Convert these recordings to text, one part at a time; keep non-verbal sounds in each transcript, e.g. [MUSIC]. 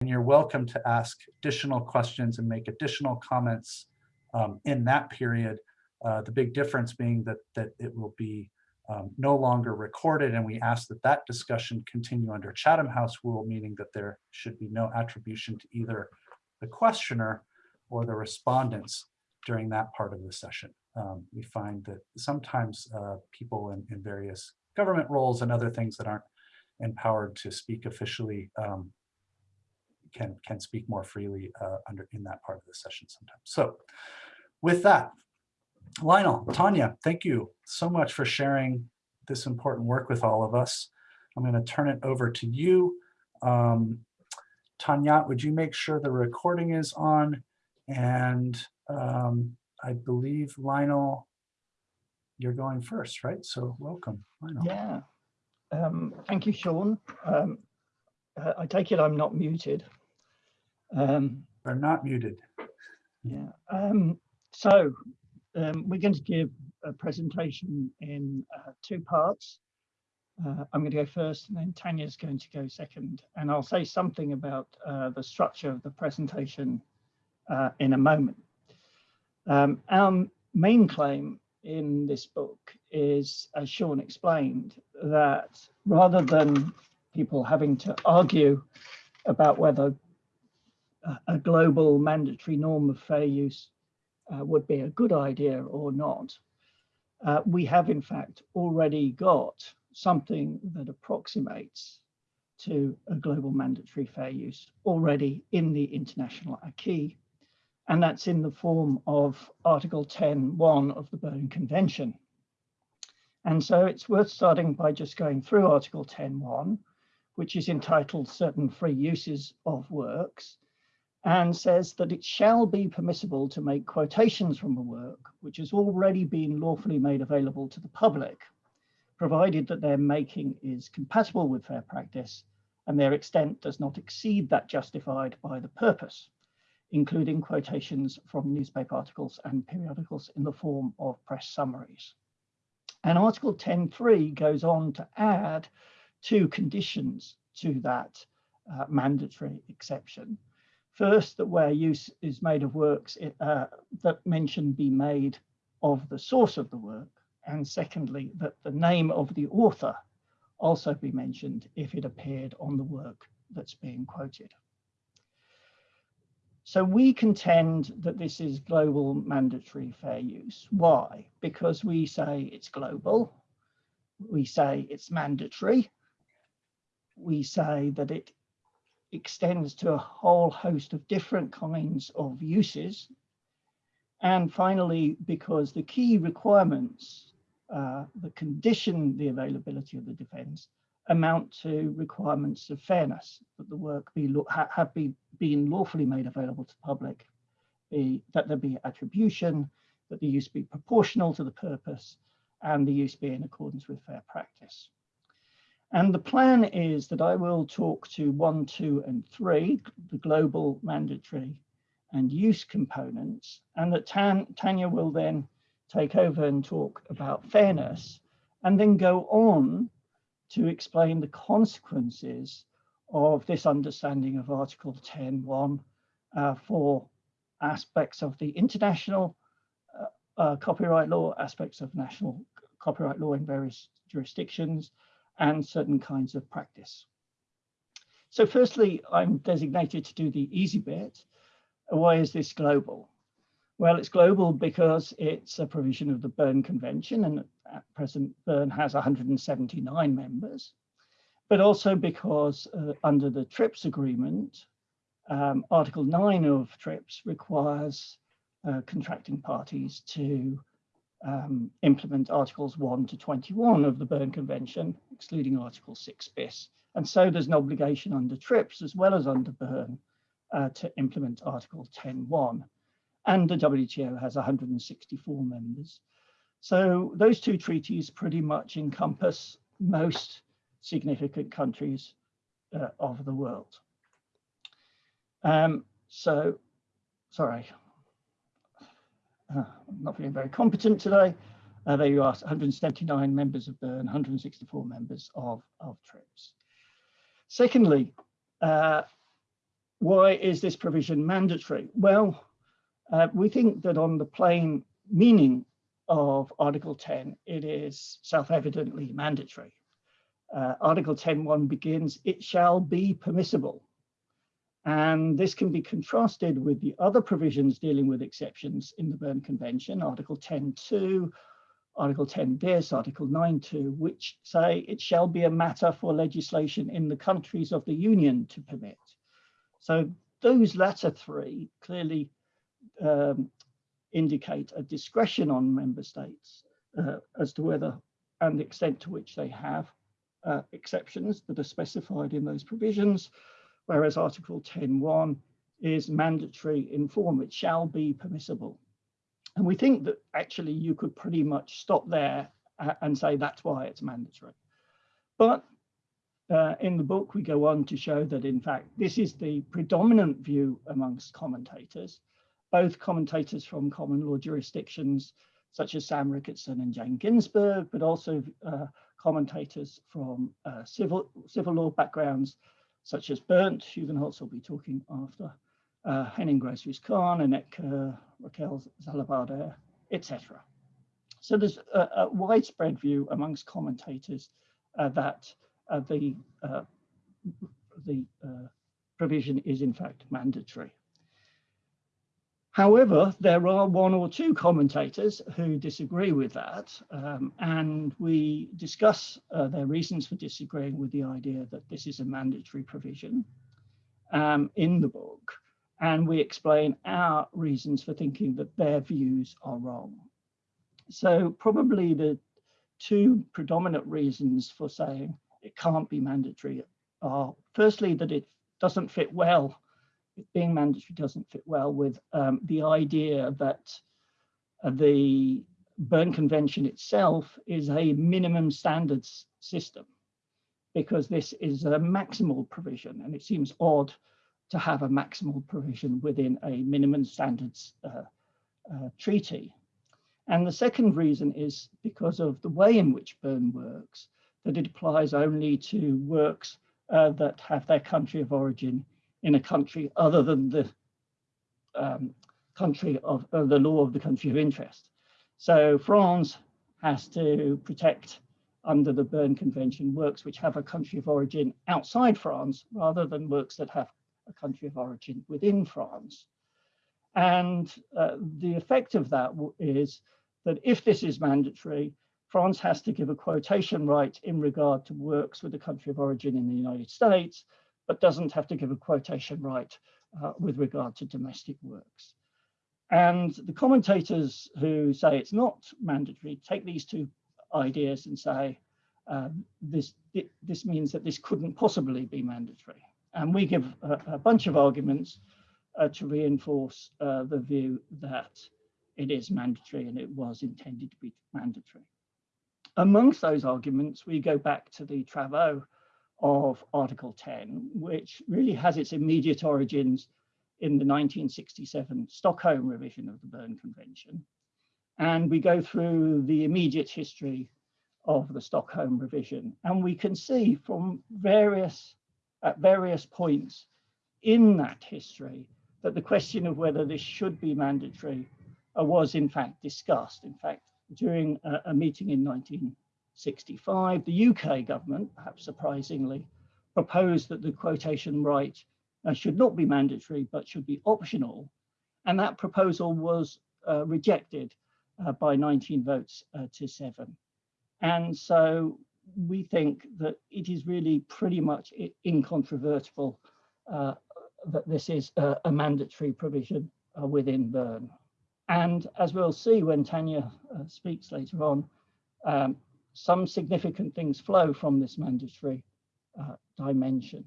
and you're welcome to ask additional questions and make additional comments um, in that period. Uh, the big difference being that, that it will be um, no longer recorded and we ask that that discussion continue under Chatham House rule, meaning that there should be no attribution to either the questioner or the respondents during that part of the session. Um, we find that sometimes uh, people in, in, various government roles and other things that aren't empowered to speak officially um, can, can speak more freely uh, under in that part of the session sometimes. So with that, Lionel, Tanya, thank you so much for sharing this important work with all of us. I'm going to turn it over to you. Um, Tanya, would you make sure the recording is on? And um, I believe Lionel, you're going first, right? So welcome, Lionel. Yeah. Um, thank you, Sean. Um, uh, I take it I'm not muted. Um, They're not muted. Yeah. Um, so um, we're going to give a presentation in uh, two parts. Uh, I'm going to go first and then Tanya's going to go second. And I'll say something about uh, the structure of the presentation uh, in a moment. Um, our main claim in this book is, as Sean explained, that rather than people having to argue about whether a global mandatory norm of fair use uh, would be a good idea or not, uh, we have in fact already got something that approximates to a global mandatory fair use already in the international acquis, and that's in the form of Article 10.1 of the Berne Convention. And so it's worth starting by just going through Article 10.1, which is entitled Certain Free Uses of Works, and says that it shall be permissible to make quotations from a work which has already been lawfully made available to the public, provided that their making is compatible with fair practice and their extent does not exceed that justified by the purpose, including quotations from newspaper articles and periodicals in the form of press summaries. And Article 10.3 goes on to add two conditions to that uh, mandatory exception. First, that where use is made of works uh, that mention be made of the source of the work. And secondly, that the name of the author also be mentioned if it appeared on the work that's being quoted. So we contend that this is global mandatory fair use. Why? Because we say it's global, we say it's mandatory, we say that it extends to a whole host of different kinds of uses. And finally, because the key requirements uh, that condition the availability of the defense amount to requirements of fairness, that the work be ha have be, been lawfully made available to the public, be, that there be attribution, that the use be proportional to the purpose, and the use be in accordance with fair practice. And the plan is that I will talk to one, two, and three, the global mandatory and use components, and that Tan Tanya will then take over and talk about fairness, and then go on to explain the consequences of this understanding of Article 10.1 uh, for aspects of the international uh, uh, copyright law, aspects of national copyright law in various jurisdictions, and certain kinds of practice. So firstly, I'm designated to do the easy bit. Why is this global? Well, it's global because it's a provision of the Berne Convention and at present Berne has 179 members, but also because uh, under the TRIPS agreement, um, Article 9 of TRIPS requires uh, contracting parties to um, implement Articles 1 to 21 of the Berne Convention, excluding Article 6 bis. And so there's an obligation under TRIPS as well as under Berne uh, to implement Article 10.1. And the WTO has 164 members. So those two treaties pretty much encompass most significant countries uh, of the world. Um, so, sorry, uh, I'm not feeling very competent today. Uh, there you are, 179 members of Berne, 164 members of, of TRIPS. Secondly, uh, why is this provision mandatory? Well, uh, we think that on the plain meaning of Article 10, it is self-evidently mandatory. Uh, Article 10.1 begins, it shall be permissible. And this can be contrasted with the other provisions dealing with exceptions in the Berne Convention, Article 10.2, Article 10 bis, Article 9.2, which say it shall be a matter for legislation in the countries of the Union to permit. So those latter three clearly um, indicate a discretion on member states uh, as to whether and the extent to which they have uh, exceptions that are specified in those provisions, whereas Article 10.1 is mandatory in form, it shall be permissible. And we think that actually you could pretty much stop there uh, and say that's why it's mandatory. But uh, in the book, we go on to show that in fact, this is the predominant view amongst commentators, both commentators from common law jurisdictions, such as Sam Ricketson and Jane Ginsburg, but also uh, commentators from uh, civil, civil law backgrounds, such as Bernt Hugenholtz will be talking after, uh, Henning Grosse Ruse-Khan, Annette Kur, Raquel Xalabarder, etc. So there's a, a, widespread view amongst commentators uh, that uh, the, uh, the uh, provision is in fact mandatory. However, there are one or two commentators who disagree with that, um, and we discuss uh, their reasons for disagreeing with the idea that this is a mandatory provision um, in the book, and we explain our reasons for thinking that their views are wrong. So probably the two predominant reasons for saying it can't be mandatory are firstly that it doesn't fit well being mandatory doesn't fit well with um, the idea that uh, the Berne Convention itself is a minimum standards system because this is a maximal provision and it seems odd to have a maximal provision within a minimum standards uh, uh, treaty. And the second reason is because of the way in which Berne works, that it applies only to works uh, that have their country of origin in a country other than the um, country of uh, the law of the country of interest. So France has to protect under the Berne Convention works which have a country of origin outside France rather than works that have a country of origin within France. And uh, the effect of that is that if this is mandatory, France has to give a quotation right in regard to works with a country of origin in the United States, but doesn't have to give a quotation right uh, with regard to domestic works. And the commentators who say it's not mandatory take these two ideas and say uh, this, it, this means that this couldn't possibly be mandatory. And we give a, a bunch of arguments uh, to reinforce uh, the view that it is mandatory and it was intended to be mandatory. Amongst those arguments, we go back to the Travaux of Article 10, which really has its immediate origins in the 1967 Stockholm revision of the Berne Convention. And we go through the immediate history of the Stockholm revision. And we can see from various, at various points in that history that the question of whether this should be mandatory uh, was in fact discussed. In fact, during a, a meeting in 19 65, the UK government, perhaps surprisingly, proposed that the quotation right uh, should not be mandatory, but should be optional. And that proposal was uh, rejected uh, by 19 votes uh, to seven. And so we think that it is really pretty much incontrovertible uh, that this is a, mandatory provision uh, within Berne. And as we'll see when Tanya speaks later on, um, some significant things flow from this mandatory uh, dimension.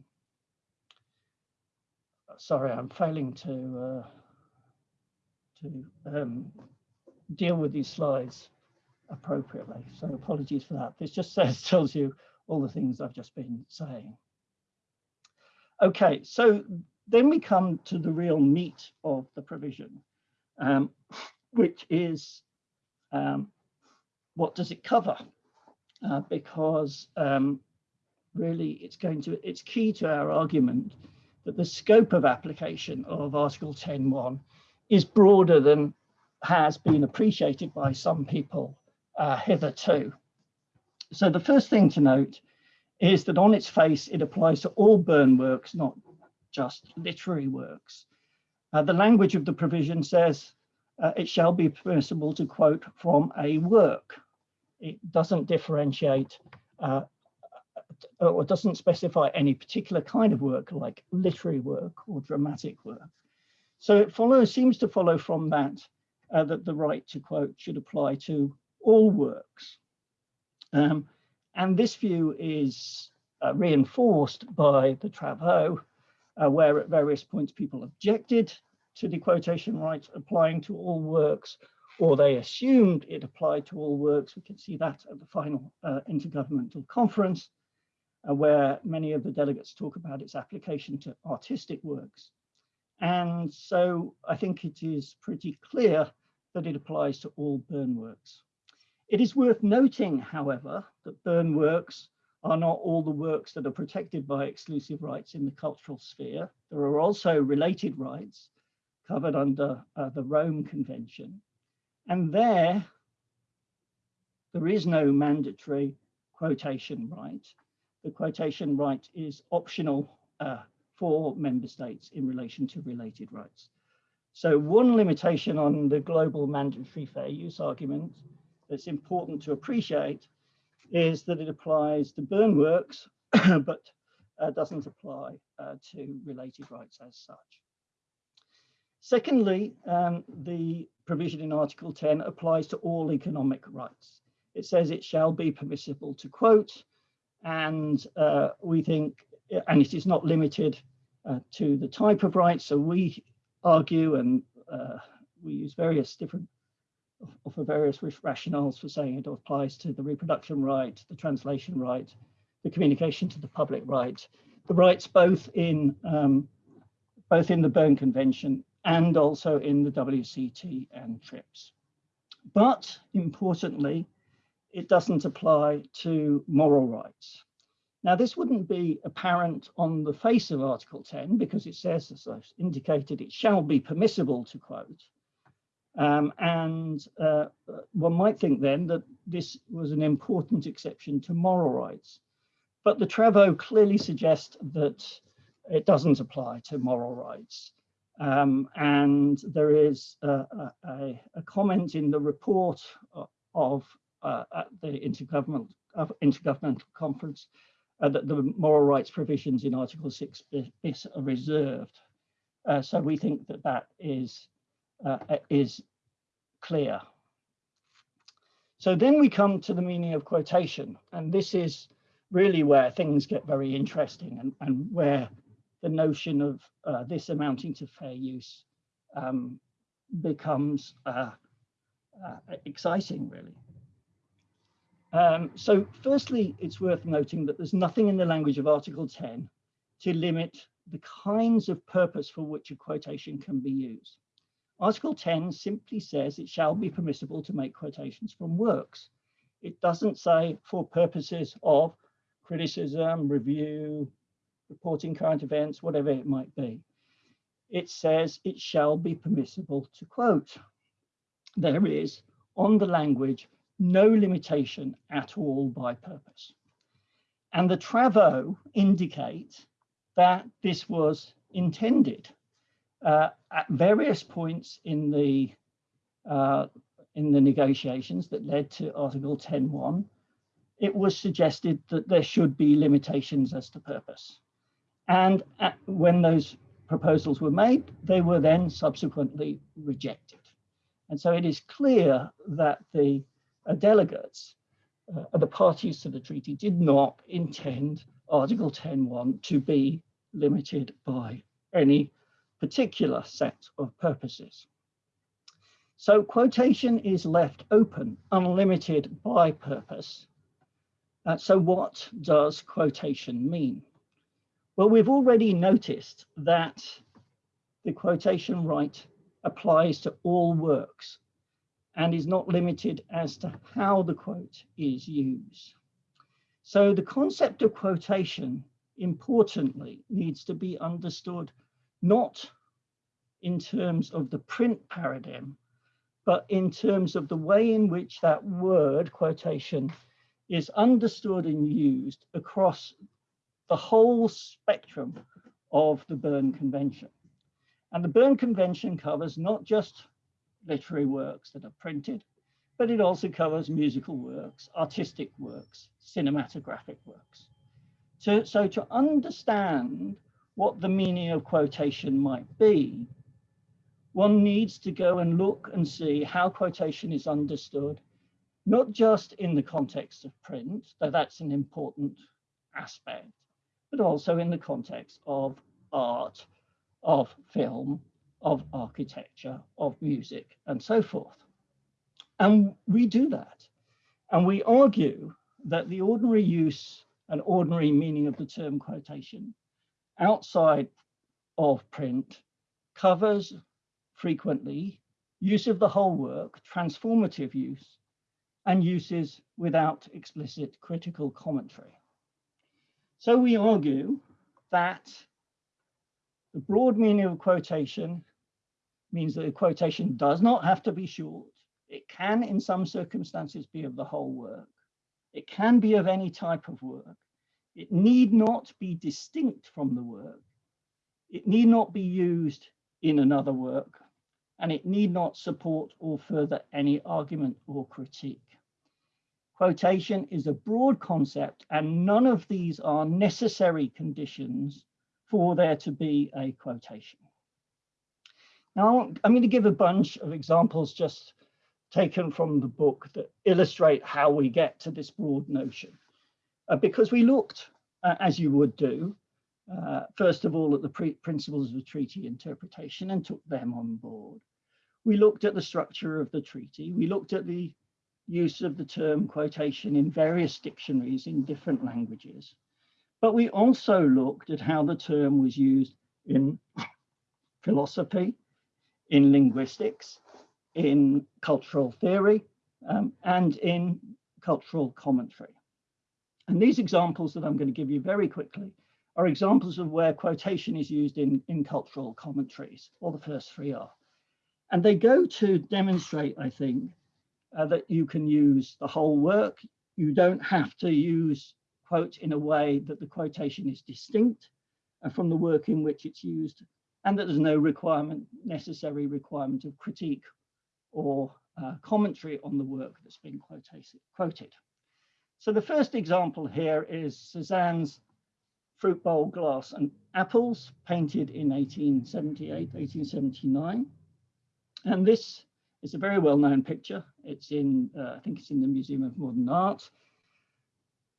Sorry, I'm failing to uh, to um, deal with these slides appropriately. So apologies for that. This just [LAUGHS] says tells you all the things I've just been saying. Okay, so then we come to the real meat of the provision, um, which is um, what does it cover? Uh, because um, really it's going to, it's key to our argument that the scope of application of Article 10.1 is broader than has been appreciated by some people uh, hitherto. So the first thing to note is that on its face, it applies to all Berne works, not just literary works. Uh, the language of the provision says uh, it shall be permissible to quote from a work. It doesn't differentiate uh, or doesn't specify any particular kind of work like literary work or dramatic work. So it follows, seems to follow from that uh, that the right to quote should apply to all works. Um, and this view is uh, reinforced by the Travaux, uh, where at various points people objected to the quotation right applying to all works, or they assumed it applied to all works. We can see that at the final uh, intergovernmental conference, uh, where many of the delegates talk about its application to artistic works. And so I think it is pretty clear that it applies to all Berne works. It is worth noting, however, that Berne works are not all the works that are protected by exclusive rights in the cultural sphere. There are also related rights covered under uh, the Rome Convention. And there, there is no mandatory quotation right. The quotation right is optional uh, for member states in relation to related rights. So one limitation on the global mandatory fair use argument that's important to appreciate is that it applies to Berne works, [COUGHS] but uh, doesn't apply uh, to related rights as such. Secondly, um, the provision in Article 10 applies to all economic rights. It says it shall be permissible to quote, and uh, we think, and it is not limited uh, to the type of rights. So we argue and uh, we use various different offer various rationales for saying it applies to the reproduction right, the translation right, the communication to the public right, the rights both in um, both in the Berne Convention and also in the WCT and TRIPS. But importantly, it doesn't apply to moral rights. Now, this wouldn't be apparent on the face of Article 10 because it says, as I've indicated, it shall be permissible to quote. Um, and uh, one might think then that this was an important exception to moral rights. But the Travaux clearly suggest that it doesn't apply to moral rights. Um, and there is a, a, a, comment in the report of uh, at the intergovernmental, uh, intergovernmental conference uh, that the moral rights provisions in Article 6 bis are reserved. Uh, so we think that that is, uh, is clear. So then we come to the meaning of quotation, and this is really where things get very interesting and, and where the notion of uh, this amounting to fair use um, becomes uh, uh, exciting, really. Um, so firstly, it's worth noting that there's nothing in the language of Article 10 to limit the kinds of purpose for which a quotation can be used. Article 10 simply says it shall be permissible to make quotations from works. It doesn't say for purposes of criticism, review, reporting current events, whatever it might be. It says it shall be permissible to quote. There is on the language no limitation at all by purpose. And the Travaux indicate that this was intended. Uh, at various points in the uh, in the negotiations that led to Article 10.1, it was suggested that there should be limitations as to purpose. And at, when those proposals were made, they were then subsequently rejected. And so it is clear that the uh, delegates, uh, the parties to the treaty did not intend Article 10.1 to be limited by any particular set of purposes. So quotation is left open, unlimited by purpose. Uh, so what does quotation mean? Well, we've already noticed that the quotation right applies to all works and is not limited as to how the quote is used. So the concept of quotation importantly, needs to be understood not in terms of the print paradigm, but in terms of the way in which that word quotation is understood and used across the whole spectrum of the Berne Convention. And the Berne Convention covers not just literary works that are printed, but it also covers musical works, artistic works, cinematographic works. So, so to understand what the meaning of quotation might be, one needs to go and look and see how quotation is understood, not just in the context of print, though that's an important aspect, but also in the context of art, of film, of architecture, of music, and so forth. And we do that. And we argue that the ordinary use and ordinary meaning of the term quotation outside of print covers frequently use of the whole work, transformative use, and uses without explicit critical commentary. So we argue that the broad meaning of quotation means that a quotation does not have to be short. It can, in some circumstances, be of the whole work. It can be of any type of work. It need not be distinct from the work. It need not be used in another work, and it need not support or further any argument or critique. Quotation is a broad concept, and none of these are necessary conditions for there to be a quotation. Now, I'm going to give a bunch of examples just taken from the book that illustrate how we get to this broad notion. Uh, because we looked, uh, as you would do, uh, first of all at the principles of treaty interpretation and took them on board. We looked at the structure of the treaty. We looked at the use of the term quotation in various dictionaries in different languages. But we also looked at how the term was used in [COUGHS] philosophy, in linguistics, in cultural theory, um, and in cultural commentary. And these examples that I'm going to give you very quickly are examples of where quotation is used in, in cultural commentaries, or the first three are. And they go to demonstrate, I think, uh, that you can use the whole work. You don't have to use quote in a way that the quotation is distinct uh, from the work in which it's used and that there's no requirement, necessary requirement of critique or uh, commentary on the work that's been quoted. So the first example here is Cézanne's Fruit Bowl, Glass and Apples, painted in 1878, 1879. And this is a very well-known picture. It's in, uh, I think it's in the Museum of Modern Art.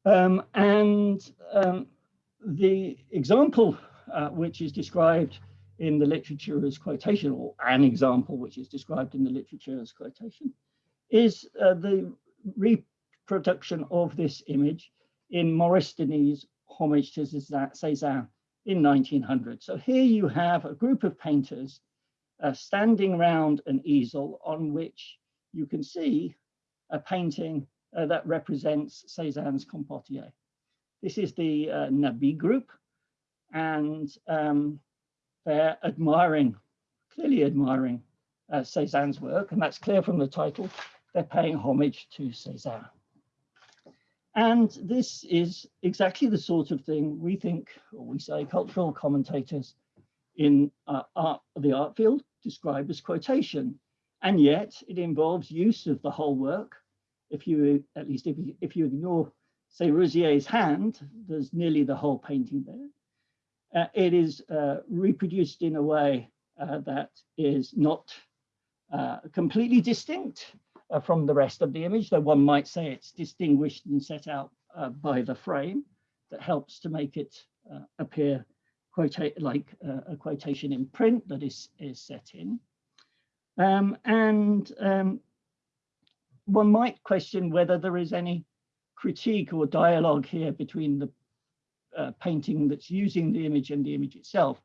Um, and um, the example uh, which is described in the literature as quotation, or an example which is described in the literature as quotation, is uh, the reproduction of this image in Maurice Denis' Homage to Cézanne in 1900. So here you have a group of painters uh, standing round an easel on which you can see a painting uh, that represents Cézanne's Compotier. This is the uh, Nabi group, and um, they're admiring, clearly admiring uh, Cézanne's work, and that's clear from the title. They're paying homage to Cézanne. And this is exactly the sort of thing we think, or we say cultural commentators in uh, art, the art field describe as quotation. And yet it involves use of the whole work. If you, at least if you, if you ignore, say, Rosier's hand, there's nearly the whole painting there uh, it is uh, reproduced in a way uh, that is not uh, completely distinct uh, from the rest of the image, though one might say it's distinguished and set out uh, by the frame that helps to make it appear like a quotation in print that is, is set in. Um, and um, one might question whether there is any critique or dialogue here between the uh, painting that's using the image and the image itself.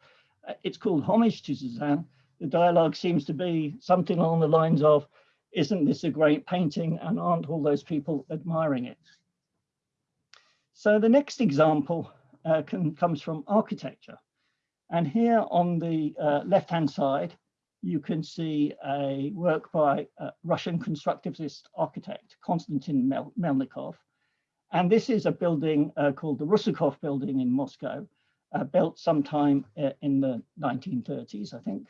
Uh, it's called Homage to Cézanne. The dialogue seems to be something along the lines of, isn't this a great painting and aren't all those people admiring it? So the next example uh, can, comes from architecture. And here on the uh, left-hand side, you can see a work by a Russian constructivist architect, Konstantin Mel Melnikov. And this is a building uh, called the Rusakov building in Moscow, uh, built sometime uh, in the 1930s, I think.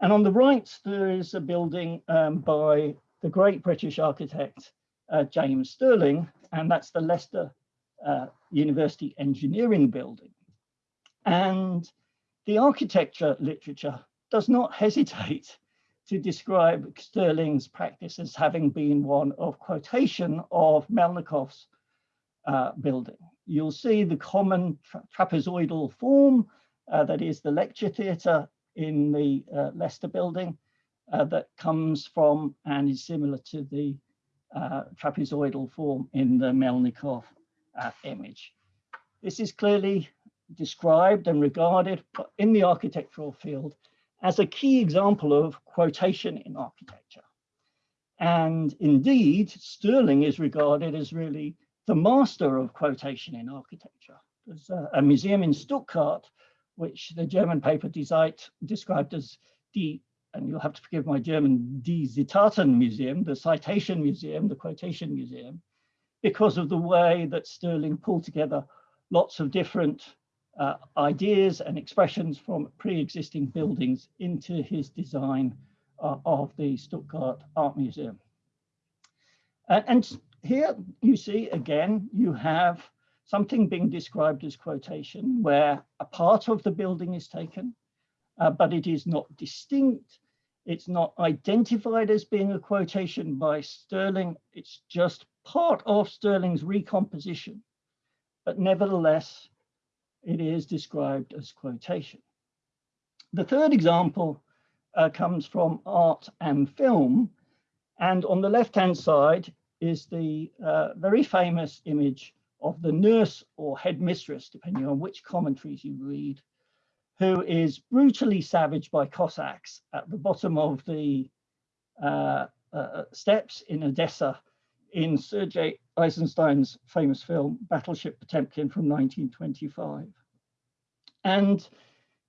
And on the right, there is a building um, by the great British architect, uh, James Stirling, and that's the Leicester uh, University Engineering Building. And the architecture literature does not hesitate to describe Stirling's practice as having been one of quotation of Melnikov's uh, building. You'll see the common tra trapezoidal form, uh, that is the lecture theatre in the uh, Leicester building, uh, that comes from and is similar to the uh, trapezoidal form in the Melnikov uh, image. This is clearly described and regarded in the architectural field as a key example of quotation in architecture. And indeed, Stirling is regarded as really the master of quotation in architecture. There's a, a museum in Stuttgart, which the German paper Die Zeit described as the, and you'll have to forgive my German, Die Zitaten Museum, the citation museum, the quotation museum, because of the way that Stirling pulled together lots of different uh, ideas and expressions from pre-existing buildings into his design uh, of the Stuttgart Art Museum. Uh, and here you see again, you have something being described as quotation where a part of the building is taken, uh, but it is not distinct. It's not identified as being a quotation by Stirling. It's just part of Stirling's recomposition. But nevertheless, it is described as quotation. The third example uh, comes from art and film. And on the left-hand side is the uh, very famous image of the nurse or headmistress, depending on which commentaries you read, who is brutally savaged by Cossacks at the bottom of the uh, uh, steps in Odessa in Sergei Eisenstein's famous film Battleship Potemkin from 1925. And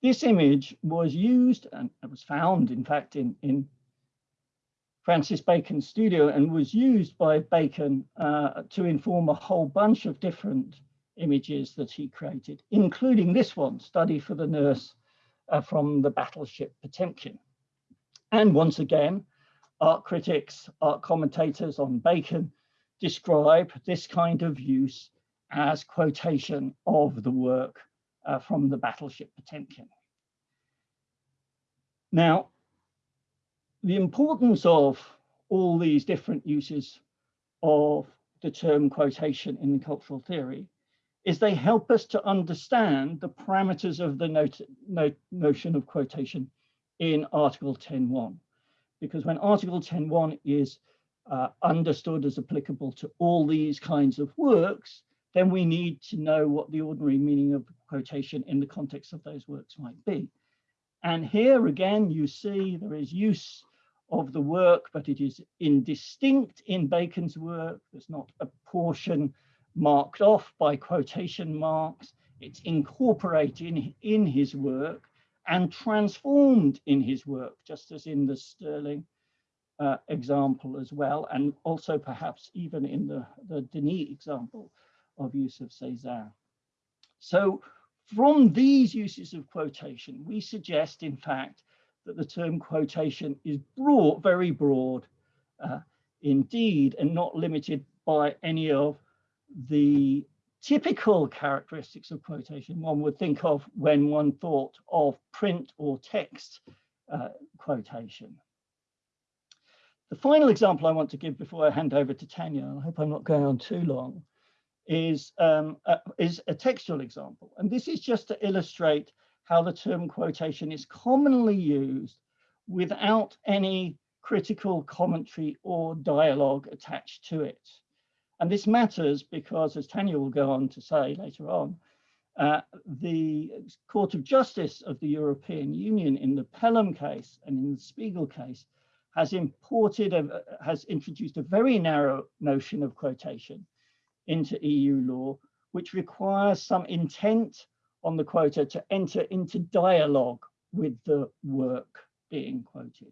this image was used and it was found, in fact, in, in Francis Bacon's studio and was used by Bacon uh, to inform a whole bunch of different images that he created, including this one, Study for the Nurse uh, from the Battleship Potemkin. And once again, art critics, art commentators on Bacon describe this kind of use as quotation of the work uh, from the battleship Potemkin. Now, the importance of all these different uses of the term quotation in cultural theory is they help us to understand the parameters of the not not notion of quotation in Article 10.1. Because when Article 10.1 is uh, understood as applicable to all these kinds of works, then we need to know what the ordinary meaning of quotation in the context of those works might be. And here again, you see there is use of the work, but it is indistinct in Bacon's work. There's not a portion marked off by quotation marks. It's incorporated in, in his work and transformed in his work, just as in the Stirling uh, example as well, and also perhaps even in the, the Denis example of use of Cézanne. So from these uses of quotation, we suggest, in fact, that the term quotation is broad, very broad uh, indeed, and not limited by any of the typical characteristics of quotation one would think of when one thought of print or text uh, quotation. The final example I want to give before I hand over to Tanya, I hope I'm not going on too long, is, um, a, is a textual example. And this is just to illustrate how the term quotation is commonly used without any critical commentary or dialogue attached to it. And this matters because, as Tanya will go on to say later on, uh, the Court of Justice of the European Union in the Pelham case and in the Spiegel case has imported, a, has introduced a very narrow notion of quotation into EU law, which requires some intent on the quoter to enter into dialogue with the work being quoted.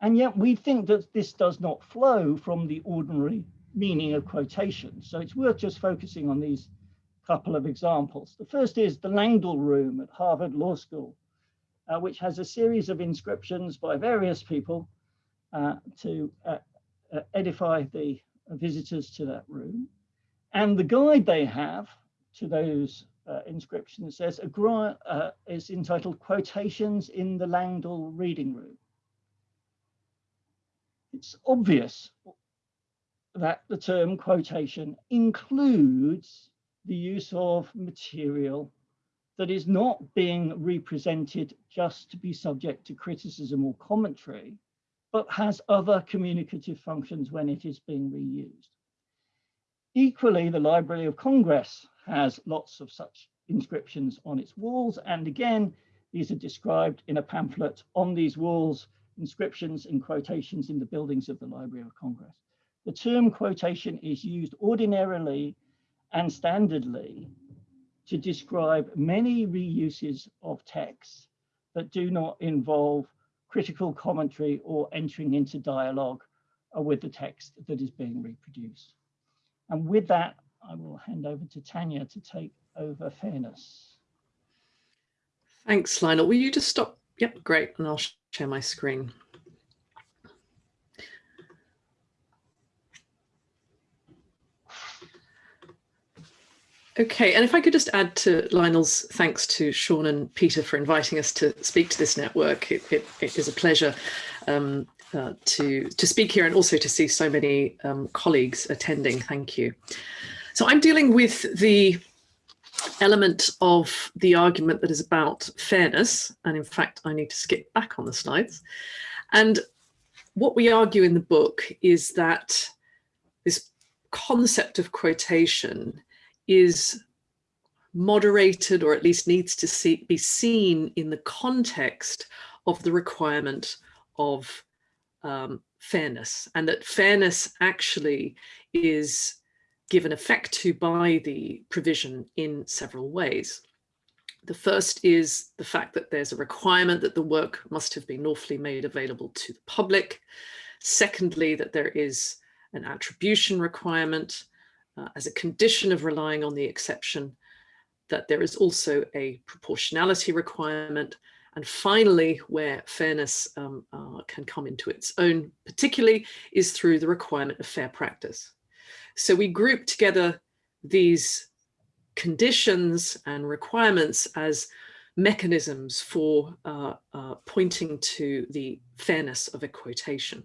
And yet we think that this does not flow from the ordinary meaning of quotation. So it's worth just focusing on these couple of examples. The first is the Langdell Room at Harvard Law School, uh, which has a series of inscriptions by various people uh, to uh, uh edify the visitors to that room. And the guide they have to those uh, inscriptions says uh, is entitled Quotations in the Langdell Reading Room. It's obvious that the term quotation includes the use of material that is not being represented just to be subject to criticism or commentary, but has other communicative functions when it is being reused. Equally, the Library of Congress has lots of such inscriptions on its walls. And again, these are described in a pamphlet on these walls, inscriptions and quotations in the buildings of the Library of Congress. The term quotation is used ordinarily and standardly to describe many reuses of texts that do not involve critical commentary or entering into dialogue uh, with the text that is being reproduced. And with that, I will hand over to Tanya to take over fairness. Thanks, Lionel. Will you just stop? Yep, great. And I'll share my screen. Okay, and if I could just add to Lionel's thanks to Sean and Peter for inviting us to speak to this network. It, it, it is a pleasure um, uh, to, to speak here and also to see so many um, colleagues attending. Thank you. So I'm dealing with the element of the argument that is about fairness. And in fact, I need to skip back on the slides. And what we argue in the book is that this concept of quotation is moderated or at least needs to see, be seen in the context of the requirement of um, fairness and that fairness actually is given effect to by the provision in several ways. The first is the fact that there's a requirement that the work must have been lawfully made available to the public. Secondly, that there is an attribution requirement uh, as a condition of relying on the exception, that there is also a proportionality requirement. And finally, where fairness um, uh, can come into its own, particularly, is through the requirement of fair practice. So we group together these conditions and requirements as mechanisms for uh, uh, pointing to the fairness of a quotation.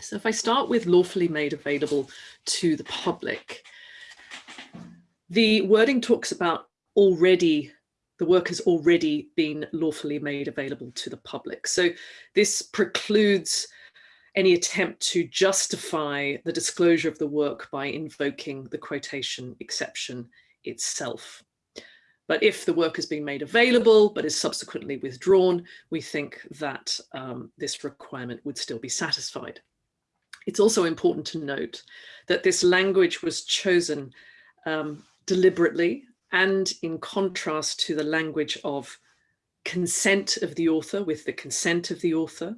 So if I start with lawfully made available to the public, the wording talks about already, the work has already been lawfully made available to the public. So this precludes any attempt to justify the disclosure of the work by invoking the quotation exception itself. But if the work has been made available but is subsequently withdrawn, we think that um, this requirement would still be satisfied. It's also important to note that this language was chosen um, deliberately and in contrast to the language of consent of the author with the consent of the author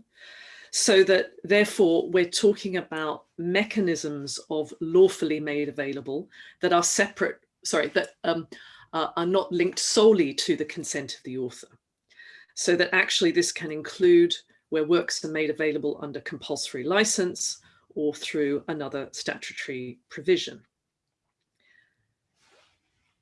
so that therefore we're talking about mechanisms of lawfully made available that are separate, sorry, that um, uh, are not linked solely to the consent of the author. So that actually this can include where works are made available under compulsory license or through another statutory provision.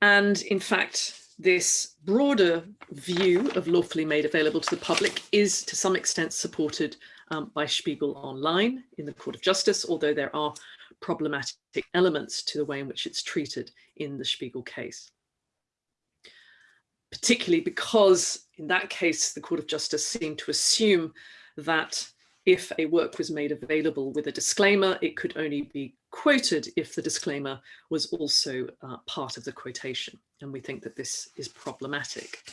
And in fact, this broader view of lawfully made available to the public is to some extent supported um, by Spiegel Online in the Court of Justice, although there are problematic elements to the way in which it's treated in the Spiegel case. Particularly because in that case, the Court of Justice seemed to assume that if a work was made available with a disclaimer, it could only be quoted if the disclaimer was also uh, part of the quotation. And we think that this is problematic.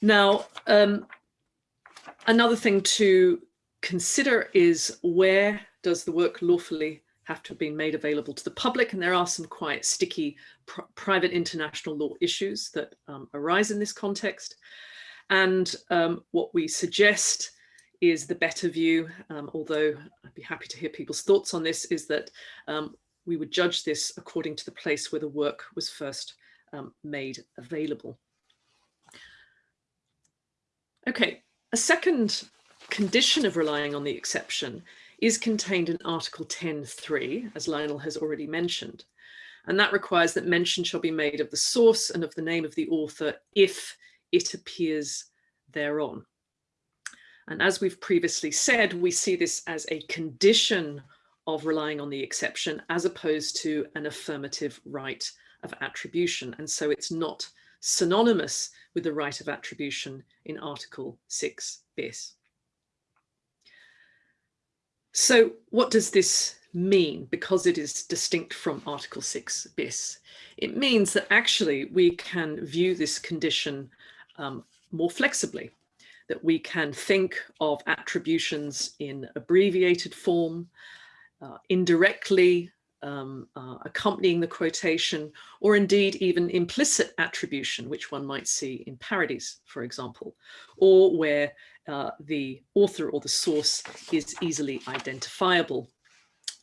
Now, um, Another thing to consider is where does the work lawfully have to have been made available to the public. And there are some quite sticky pr private international law issues that um, arise in this context. And um, what we suggest is the better view, um, although I'd be happy to hear people's thoughts on this, is that um, we would judge this according to the place where the work was first um, made available. Okay, a second condition of relying on the exception is contained in Article 10.3, as Lionel has already mentioned. And that requires that mention shall be made of the source and of the name of the author if it appears thereon. And as we've previously said, we see this as a condition of relying on the exception as opposed to an affirmative right of attribution. And so it's not synonymous with the right of attribution in Article 6 bis. So what does this mean because it is distinct from Article 6 bis? It means that actually we can view this condition um, more flexibly, that we can think of attributions in abbreviated form, uh, indirectly um, uh, accompanying the quotation, or indeed even implicit attribution, which one might see in parodies, for example, or where uh, the author or the source is easily identifiable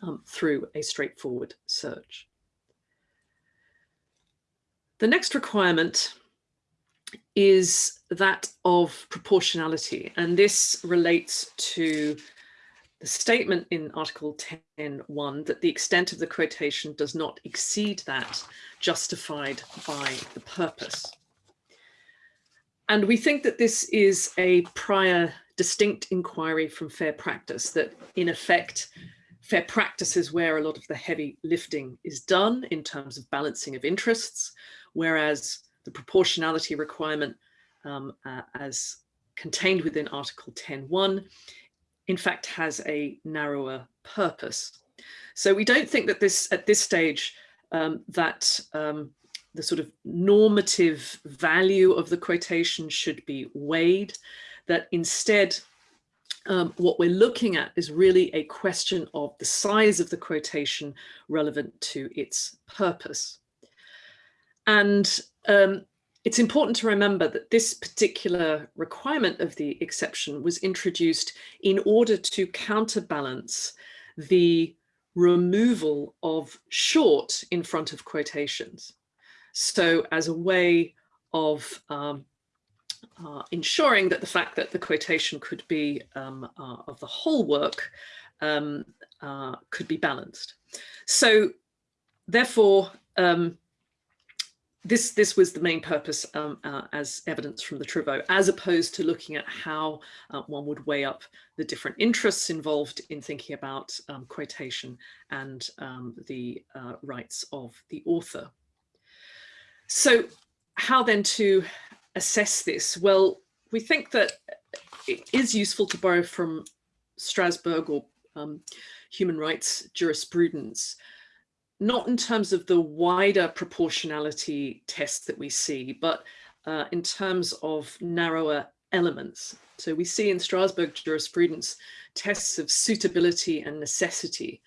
um, through a straightforward search. The next requirement is that of proportionality, and this relates to the statement in Article 10.1 that the extent of the quotation does not exceed that justified by the purpose. And we think that this is a prior distinct inquiry from fair practice, that in effect, fair practice is where a lot of the heavy lifting is done in terms of balancing of interests, whereas the proportionality requirement um, uh, as contained within Article 10.1, in fact, has a narrower purpose. So we don't think that this, at this stage, um, that um, the sort of normative value of the quotation should be weighed, that instead um, what we're looking at is really a question of the size of the quotation relevant to its purpose. And um, it's important to remember that this particular requirement of the exception was introduced in order to counterbalance the removal of short in front of quotations. So as a way of um, uh, ensuring that the fact that the quotation could be um, uh, of the whole work um, uh, could be balanced. So therefore, um, this this was the main purpose um, uh, as evidence from the Travaux, as opposed to looking at how uh, one would weigh up the different interests involved in thinking about um, quotation and um, the uh, rights of the author. So how then to assess this? Well, we think that it is useful to borrow from Strasbourg or um, human rights jurisprudence, not in terms of the wider proportionality test that we see, but uh, in terms of narrower elements. So we see in Strasbourg jurisprudence tests of suitability and necessity,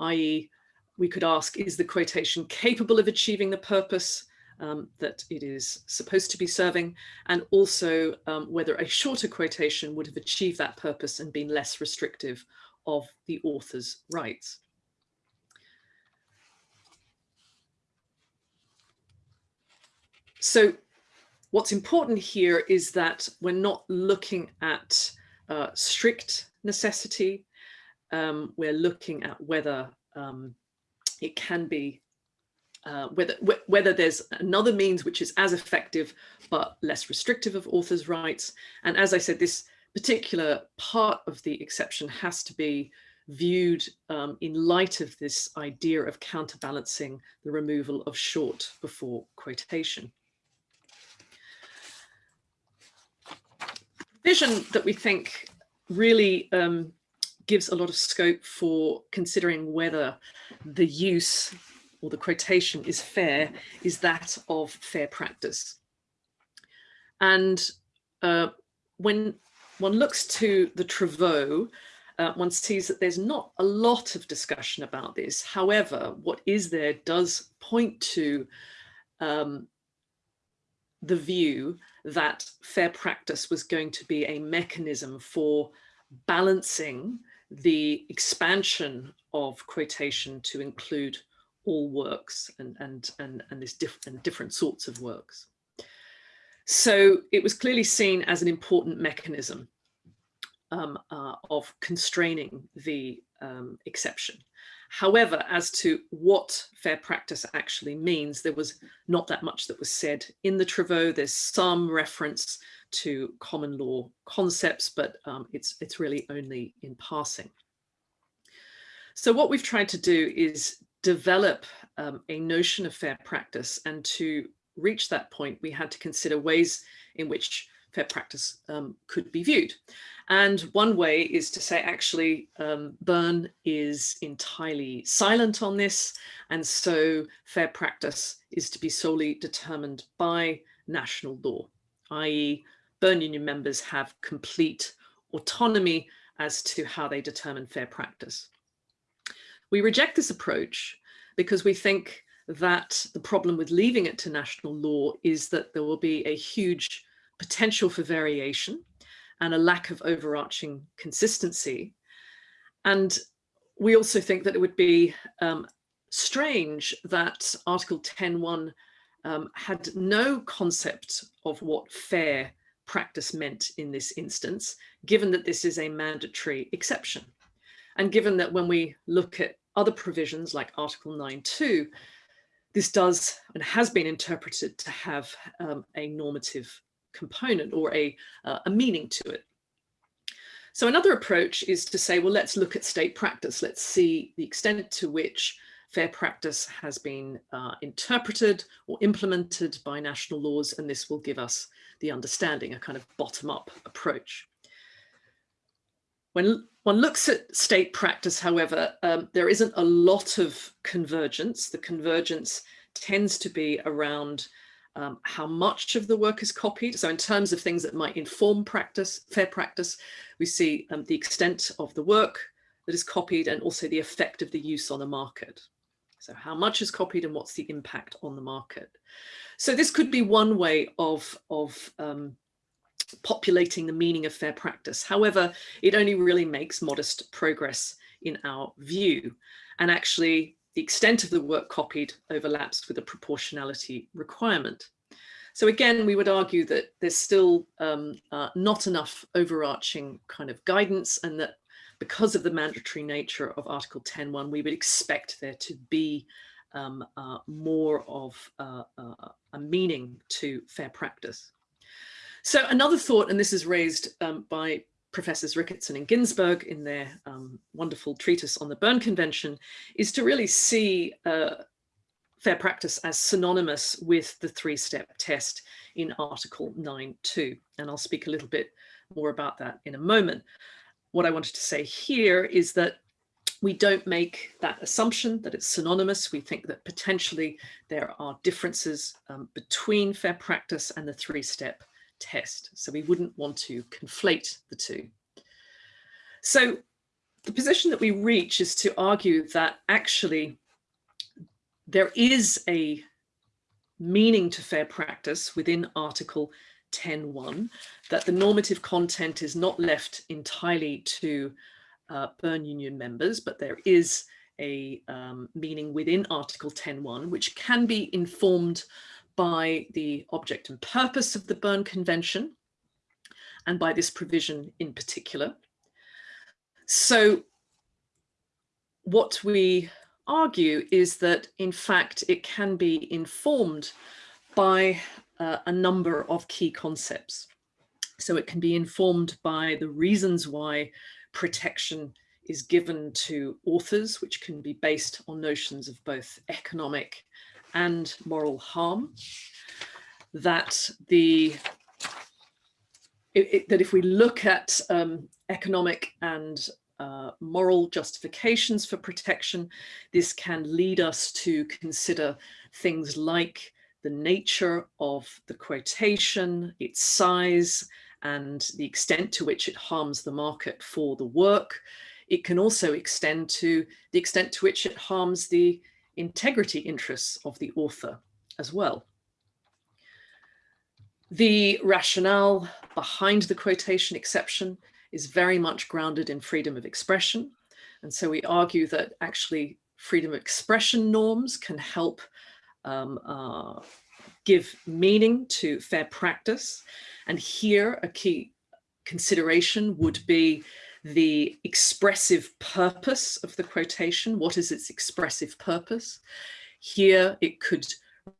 i.e. we could ask, is the quotation capable of achieving the purpose um, that it is supposed to be serving, and also um, whether a shorter quotation would have achieved that purpose and been less restrictive of the author's rights. So what's important here is that we're not looking at uh, strict necessity. Um, we're looking at whether um, it can be uh, whether whether there's another means which is as effective but less restrictive of authors' rights. And as I said, this particular part of the exception has to be viewed um, in light of this idea of counterbalancing the removal of short before quotation. Vision that we think really um, gives a lot of scope for considering whether the use or the quotation is fair is that of fair practice. And uh, when one looks to the Travaux, uh, one sees that there's not a lot of discussion about this. However, what is there does point to um, the view that fair practice was going to be a mechanism for balancing the expansion of quotation to include all works and, and, and, and, this diff and different sorts of works. So it was clearly seen as an important mechanism um, uh, of constraining the um, exception. However, as to what fair practice actually means, there was not that much that was said in the Travaux. There's some reference to common law concepts, but um, it's, it's really only in passing. So what we've tried to do is develop um, a notion of fair practice and to reach that point, we had to consider ways in which fair practice um, could be viewed. And one way is to say, actually, um, Berne is entirely silent on this. And so fair practice is to be solely determined by national law, i.e. Berne Union members have complete autonomy as to how they determine fair practice. We reject this approach because we think that the problem with leaving it to national law is that there will be a huge potential for variation and a lack of overarching consistency. And we also think that it would be um, strange that Article 10.1 um, had no concept of what fair practice meant in this instance, given that this is a mandatory exception. And given that when we look at other provisions like Article 9.2, this does and has been interpreted to have um, a normative component or a, uh, a meaning to it. So another approach is to say, well, let's look at state practice. Let's see the extent to which fair practice has been uh, interpreted or implemented by national laws, and this will give us the understanding, a kind of bottom-up approach. When one looks at state practice, however, um, there isn't a lot of convergence. The convergence tends to be around um, how much of the work is copied. So in terms of things that might inform practice, fair practice, we see um, the extent of the work that is copied and also the effect of the use on the market. So how much is copied and what's the impact on the market? So this could be one way of, of um, populating the meaning of fair practice. However, it only really makes modest progress in our view. And actually, the extent of the work copied overlaps with a proportionality requirement. So again, we would argue that there's still um, uh, not enough overarching kind of guidance and that because of the mandatory nature of Article 10.1, we would expect there to be um, uh, more of uh, uh, a meaning to fair practice. So another thought, and this is raised um, by Professors Ricketson and Ginsburg in their um, wonderful treatise on the Berne Convention is to really see uh, fair practice as synonymous with the three-step test in Article 9.2. And I'll speak a little bit more about that in a moment. What I wanted to say here is that we don't make that assumption that it's synonymous. We think that potentially there are differences um, between fair practice and the three-step test. So we wouldn't want to conflate the two. So the position that we reach is to argue that actually there is a meaning to fair practice within Article 10.1, that the normative content is not left entirely to uh, Berne Union members, but there is a um, meaning within Article 10.1, which can be informed by the object and purpose of the Berne Convention and by this provision in particular. So what we argue is that in fact it can be informed by uh, a number of key concepts. So it can be informed by the reasons why protection is given to authors, which can be based on notions of both economic and moral harm, that the it, it, that if we look at um, economic and uh, moral justifications for protection, this can lead us to consider things like the nature of the quotation, its size, and the extent to which it harms the market for the work. It can also extend to the extent to which it harms the integrity interests of the author as well. The rationale behind the quotation exception is very much grounded in freedom of expression. And so we argue that actually freedom of expression norms can help um, uh, give meaning to fair practice. And here a key consideration would be the expressive purpose of the quotation. What is its expressive purpose? Here it could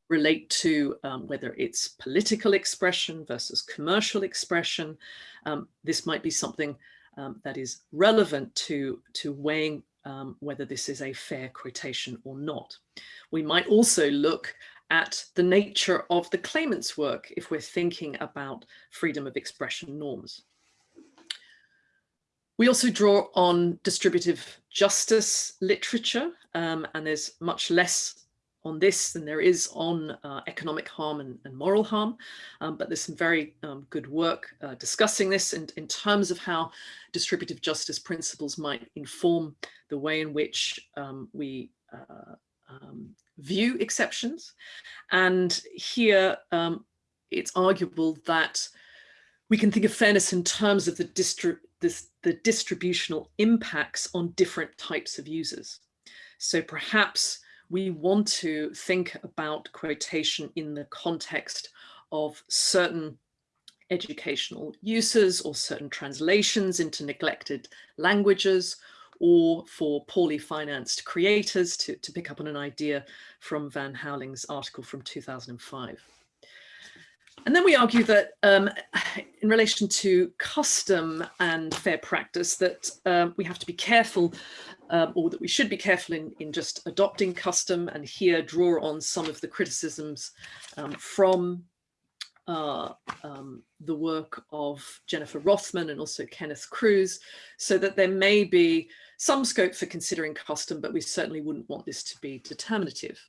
relate to um, whether it's political expression versus commercial expression. Um, this might be something um, that is relevant to, to weighing um, whether this is a fair quotation or not. We might also look at the nature of the claimant's work if we're thinking about freedom of expression norms. We also draw on distributive justice literature, um, and there's much less on this than there is on uh, economic harm and, and moral harm. Um, but there's some very um, good work uh, discussing this in, in terms of how distributive justice principles might inform the way in which um, we uh, um, view exceptions. And here um, it's arguable that we can think of fairness in terms of the, distri this, the distributional impacts on different types of users. So perhaps we want to think about quotation in the context of certain educational uses or certain translations into neglected languages or for poorly financed creators to, to pick up on an idea from Van Houweling's article from 2005. And then we argue that um, in relation to custom and fair practice that um, we have to be careful um, or that we should be careful in, in just adopting custom and here draw on some of the criticisms um, from uh, um, the work of Jennifer Rothman and also Kenneth Crews, so that there may be some scope for considering custom, but we certainly wouldn't want this to be determinative.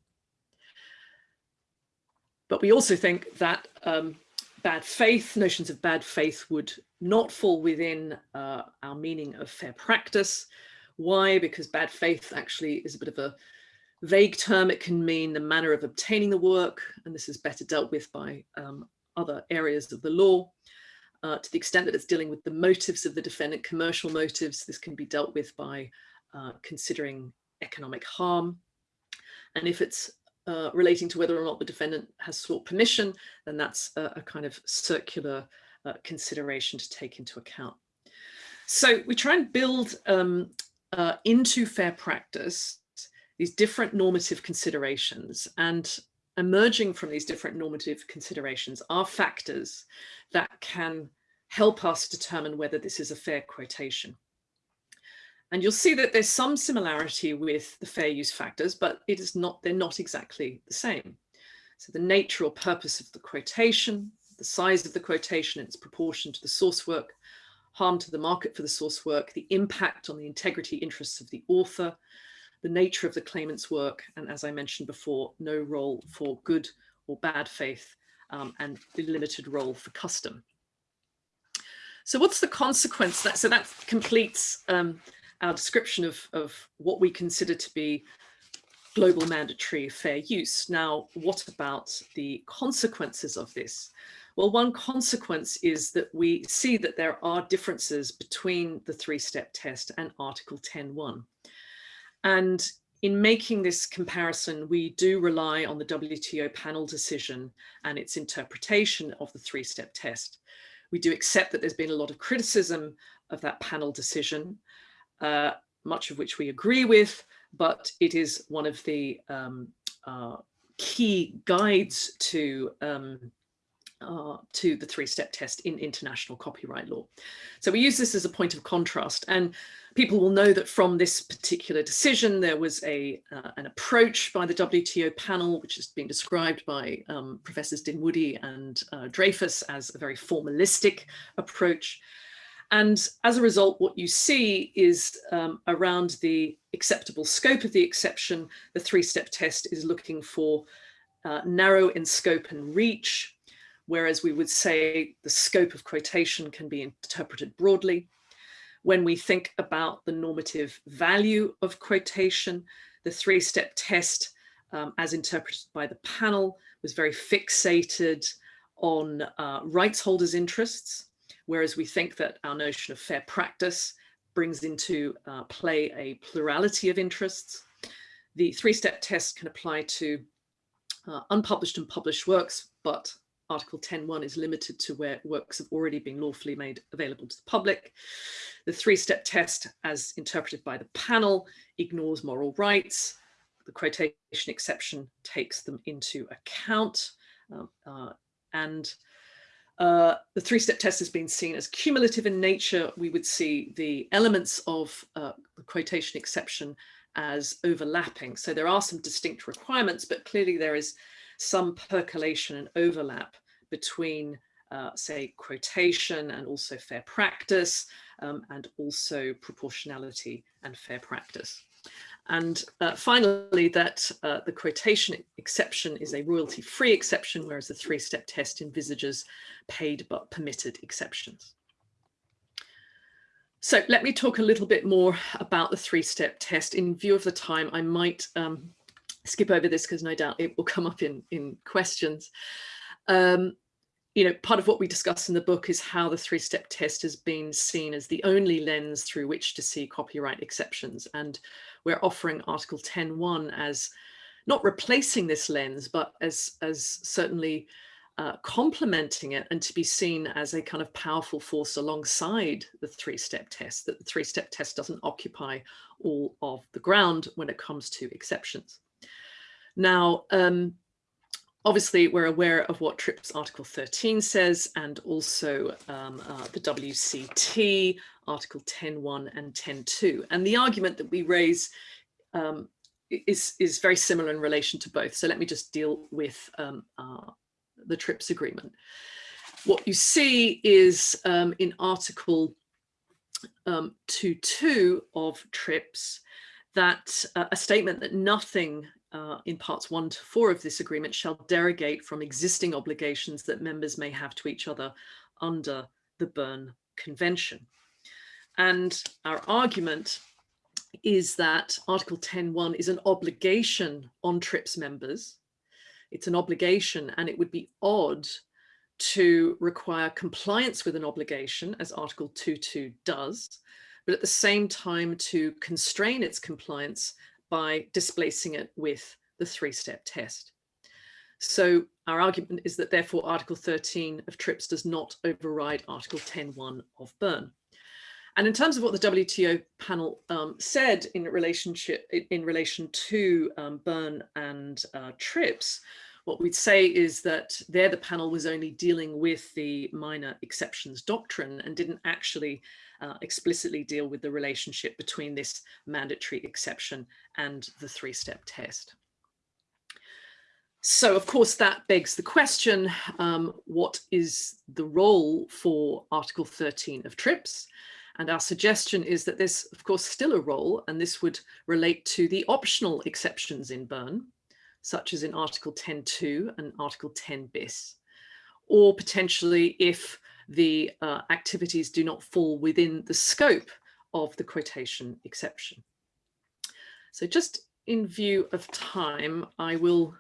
But we also think that um, bad faith, notions of bad faith would not fall within uh, our meaning of fair practice. Why? Because bad faith actually is a bit of a vague term. It can mean the manner of obtaining the work, and this is better dealt with by um, other areas of the law. Uh, to the extent that it's dealing with the motives of the defendant, commercial motives, this can be dealt with by uh, considering economic harm. And if it's uh, relating to whether or not the defendant has sought permission, then that's a, a kind of circular uh, consideration to take into account. So we try and build um, uh, into fair practice these different normative considerations and emerging from these different normative considerations are factors that can help us determine whether this is a fair quotation. And you'll see that there's some similarity with the fair use factors, but it is not, they're not exactly the same. So the nature or purpose of the quotation, the size of the quotation, its proportion to the source work, harm to the market for the source work, the impact on the integrity interests of the author, the nature of the claimant's work, and as I mentioned before, no role for good or bad faith, um, and the limited role for custom. So what's the consequence? That, so that completes um, our description of, of what we consider to be global mandatory fair use. Now, what about the consequences of this? Well, one consequence is that we see that there are differences between the three-step test and Article 10.1. And in making this comparison, we do rely on the WTO panel decision and its interpretation of the three-step test. We do accept that there's been a lot of criticism of that panel decision, uh, much of which we agree with, but it is one of the um, uh, key guides to um, uh, to the three-step test in international copyright law. So we use this as a point of contrast and people will know that from this particular decision there was a uh, an approach by the WTO panel which has been described by um, Professors Dinwoodie and uh, Dreyfuss as a very formalistic approach and as a result, what you see is um, around the acceptable scope of the exception, the three-step test is looking for uh, narrow in scope and reach, whereas we would say the scope of quotation can be interpreted broadly. When we think about the normative value of quotation, the three-step test, um, as interpreted by the panel, was very fixated on uh, rights holders' interests, whereas we think that our notion of fair practice brings into uh, play a plurality of interests. The three-step test can apply to uh, unpublished and published works, but Article 10.1 is limited to where works have already been lawfully made available to the public. The three-step test, as interpreted by the panel, ignores moral rights. The quotation exception takes them into account. Um, uh, and uh, the three-step test has been seen as cumulative in nature. We would see the elements of uh, the quotation exception as overlapping. So there are some distinct requirements, but clearly there is some percolation and overlap between, uh, say, quotation and also fair practice, um, and also proportionality and fair practice. And uh, finally, that uh, the quotation exception is a royalty-free exception, whereas the three-step test envisages paid but permitted exceptions. So let me talk a little bit more about the three-step test. In view of the time, I might um, skip over this because no doubt it will come up in, in questions. Um, you know, part of what we discuss in the book is how the three-step test has been seen as the only lens through which to see copyright exceptions. And we're offering Article 10.1 as not replacing this lens, but as, as certainly uh, complementing it and to be seen as a kind of powerful force alongside the three-step test, that the three-step test doesn't occupy all of the ground when it comes to exceptions. Now, um, Obviously, we're aware of what TRIPS Article 13 says and also um, uh, the WCT Article 10.1 and 10.2. And the argument that we raise um, is, is very similar in relation to both. So let me just deal with um, uh, the TRIPS agreement. What you see is um, in Article 2.2 um, of TRIPS that uh, a statement that nothing uh, in parts one to four of this agreement shall derogate from existing obligations that members may have to each other under the Berne Convention. And our argument is that Article 10.1 is an obligation on TRIPS members. It's an obligation and it would be odd to require compliance with an obligation as Article 2.2 does, but at the same time to constrain its compliance by displacing it with the three-step test. So our argument is that therefore Article 13 of TRIPS does not override Article 10.1 of Berne. And in terms of what the WTO panel um, said in relationship in relation to um, Berne and uh, TRIPS, what we'd say is that there the panel was only dealing with the minor exceptions doctrine and didn't actually uh, explicitly deal with the relationship between this mandatory exception and the three-step test. So of course that begs the question, um, what is the role for Article 13 of TRIPS? And our suggestion is that there's of course still a role and this would relate to the optional exceptions in Berne, such as in Article 10.2 and Article 10 bis, or potentially if the uh, activities do not fall within the scope of the quotation exception. So just in view of time, I will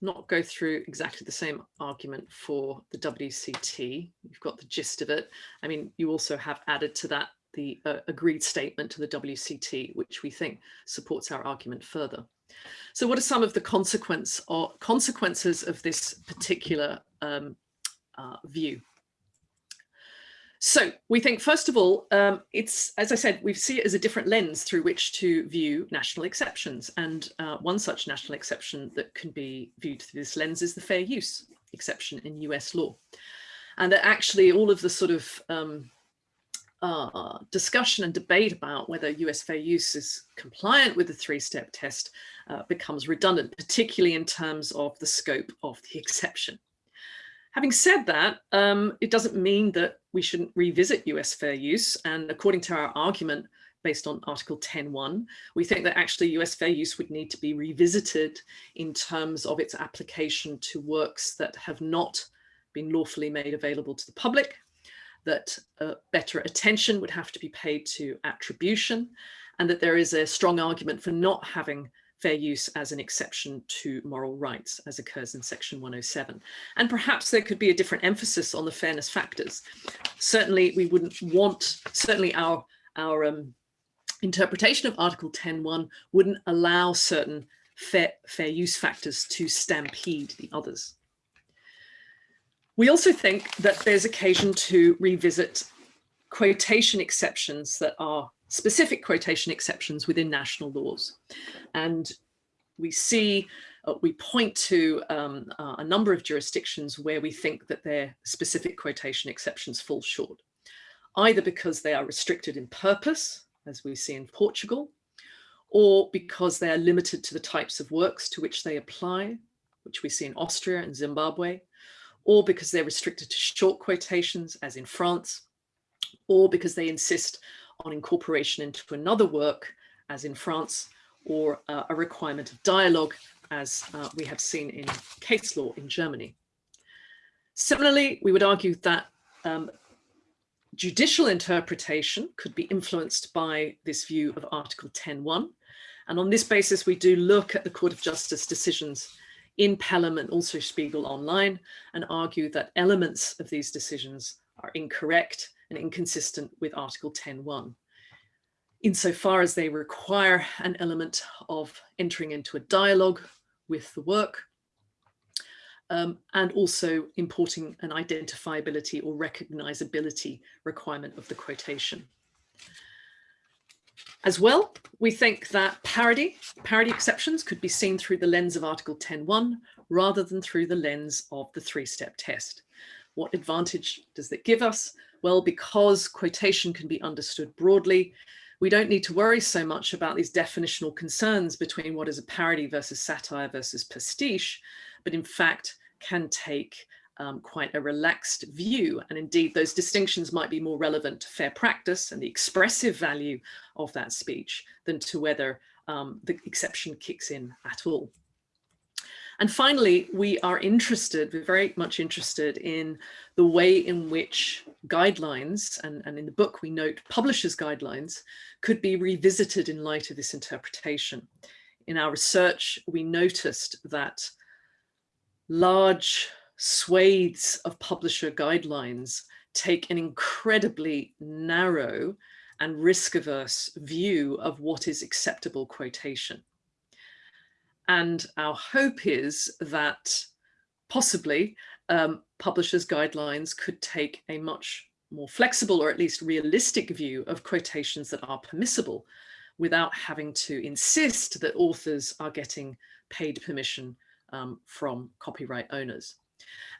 not go through exactly the same argument for the WCT. You've got the gist of it. I mean, you also have added to that the uh, agreed statement to the WCT, which we think supports our argument further. So what are some of the consequence or consequences of this particular um, uh, view. So we think, first of all, um, it's, as I said, we see it as a different lens through which to view national exceptions. And uh, one such national exception that can be viewed through this lens is the fair use exception in US law. And that actually all of the sort of um, uh, discussion and debate about whether US fair use is compliant with the three-step test uh, becomes redundant, particularly in terms of the scope of the [LAUGHS] exception. Having said that, um, it doesn't mean that we shouldn't revisit US fair use. And according to our argument, based on Article 10.1. We think that actually US fair use would need to be revisited in terms of its application to works that have not been lawfully made available to the public, that uh, better attention would have to be paid to attribution, and that there is a strong argument for not having fair use as an exception to moral rights as occurs in section 107. And perhaps there could be a different emphasis on the fairness factors. Certainly we wouldn't want, certainly our, our um, interpretation of article 10.1 wouldn't allow certain fair, fair use factors to stampede the others. We also think that there's occasion to revisit quotation exceptions that are specific quotation exceptions within national laws. And we see, uh, we point to um, uh, a number of jurisdictions where we think that their specific quotation exceptions fall short, either because they are restricted in purpose, as we see in Portugal, or because they are limited to the types of works to which they apply, which we see in Austria and Zimbabwe, or because they're restricted to short quotations, as in France, or because they insist on incorporation into another work, as in France, or uh, a requirement of dialogue, as uh, we have seen in case law in Germany. Similarly, we would argue that um, judicial interpretation could be influenced by this view of Article 10.1. And on this basis, we do look at the Court of Justice decisions in Pelham and also Spiegel Online and argue that elements of these decisions are incorrect and inconsistent with Article 10.1 insofar as they require an element of entering into a dialogue with the work um, and also importing an identifiability or recognizability requirement of the quotation. As well, we think that parody, parody exceptions could be seen through the lens of Article 10.1 rather than through the lens of the three-step test. What advantage does that give us? Well, because quotation can be understood broadly, we don't need to worry so much about these definitional concerns between what is a parody versus satire versus pastiche, but in fact can take um, quite a relaxed view. And indeed, those distinctions might be more relevant to fair practice and the expressive value of that speech than to whether um, the exception kicks in at all. And finally, we are interested, we're very much interested in the way in which guidelines, and, and in the book we note publishers' guidelines, could be revisited in light of this interpretation. In our research, we noticed that large swathes of publisher guidelines take an incredibly narrow and risk-averse view of what is acceptable quotation. And our hope is that possibly um, publishers' guidelines could take a much more flexible or at least realistic view of quotations that are permissible without having to insist that authors are getting paid permission um, from copyright owners.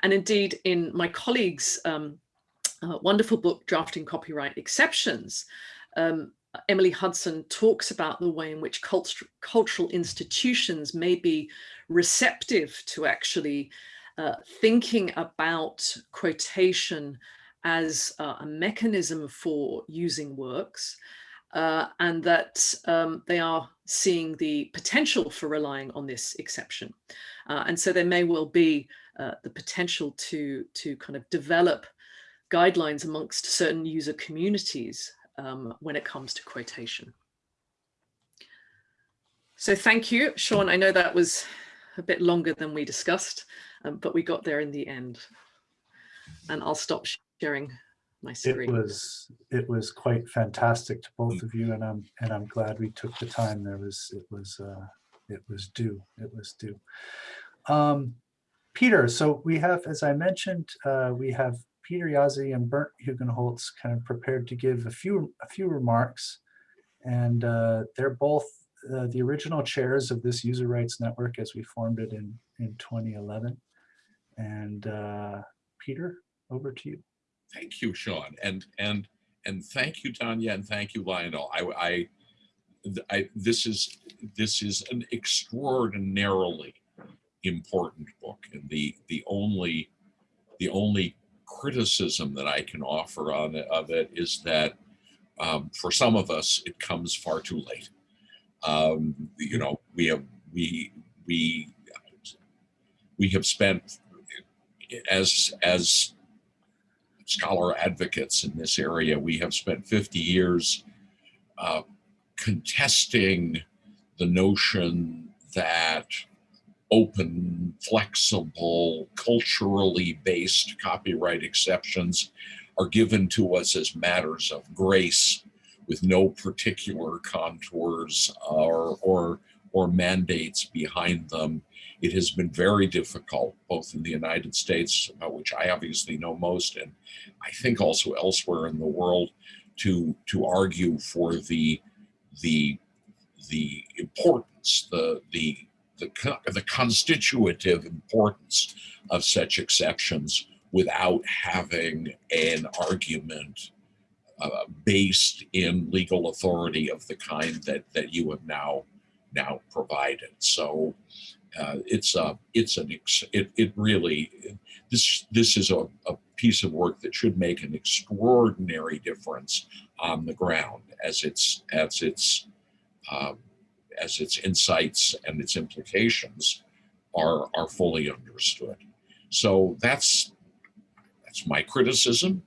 And indeed, in my colleague's um, uh, wonderful book, Drafting Copyright Exceptions, um, Emily Hudson talks about the way in which culture, cultural institutions may be receptive to actually uh, thinking about quotation as uh, a mechanism for using works uh, and that um, they are seeing the potential for relying on this exception. Uh, and so there may well be uh, the potential to, to kind of develop guidelines amongst certain user communities um, when it comes to quotation. So thank you, Sean. I know that was a bit longer than we discussed, um, but we got there in the end. And I'll stop sharing my screen. It was it was quite fantastic to both of you, and I'm and I'm glad we took the time. There was it was uh, it was due. It was due. Um, Peter, so we have, as I mentioned, uh, we have Peter Jaszi and Bernt Hugenholtz kind of prepared to give a few a few remarks, and uh, they're both uh, the original chairs of this user rights network as we formed it in in 2011. And uh, Peter, over to you. Thank you, Sean, and and and thank you, Tanya, and thank you, Lionel. I, I, I this is this is an extraordinarily important book, and the the only the only criticism that I can offer on of it is that um, for some of us, it comes far too late. Um, you know, we have we we we have spent as as scholar advocates in this area, we have spent 50 years uh, contesting the notion that open, flexible, culturally based copyright exceptions are given to us as matters of grace with no particular contours or, or, or mandates behind them. It has been very difficult, both in the United States, about which I obviously know most, and I think also elsewhere in the world, to, to argue for the, the, the importance, the, the, the, the constitutive importance of such exceptions without having an argument uh, based in legal authority of the kind that that you have now now provided. So uh, it's a it's an it it really this this is a, a piece of work that should make an extraordinary difference on the ground as its as its um, as its insights and its implications are are fully understood. So that's that's my criticism.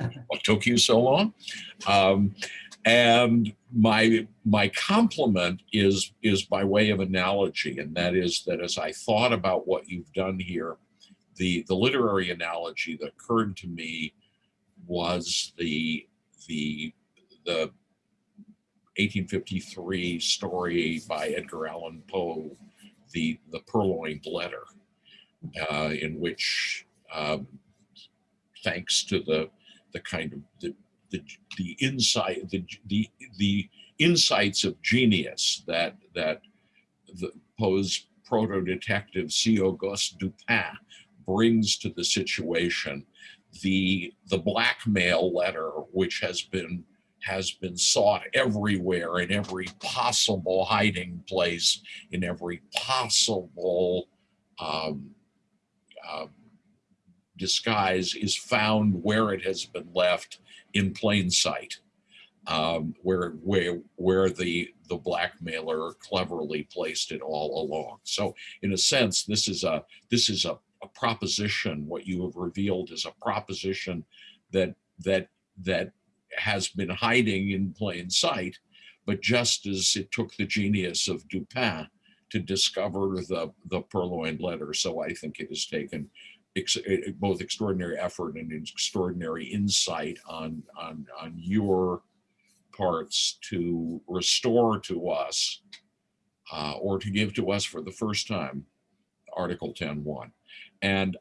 [LAUGHS] What took you so long? Um, and my my compliment is is by way of analogy, and that is that as I thought about what you've done here, the the literary analogy that occurred to me was the the the 1853 story by Edgar Allan Poe, the the Purloined Letter, uh, in which, um, thanks to the the kind of the the, the insight the the the insights of genius that that the Poe's proto detective C. Auguste Dupin brings to the situation, the the blackmail letter which has been has been sought everywhere in every possible hiding place, in every possible um, um, disguise, is found where it has been left in plain sight, um, where where where the the blackmailer cleverly placed it all along. So, in a sense, this is a this is a, a proposition. What you have revealed is a proposition that that that has been hiding in plain sight, but just as it took the genius of Dupin to discover the, the purloined letter, so I think it has taken ex- eh, both extraordinary effort and extraordinary insight on, on, on your parts to restore to us uh, or to give to us for the first time Article 10.1. And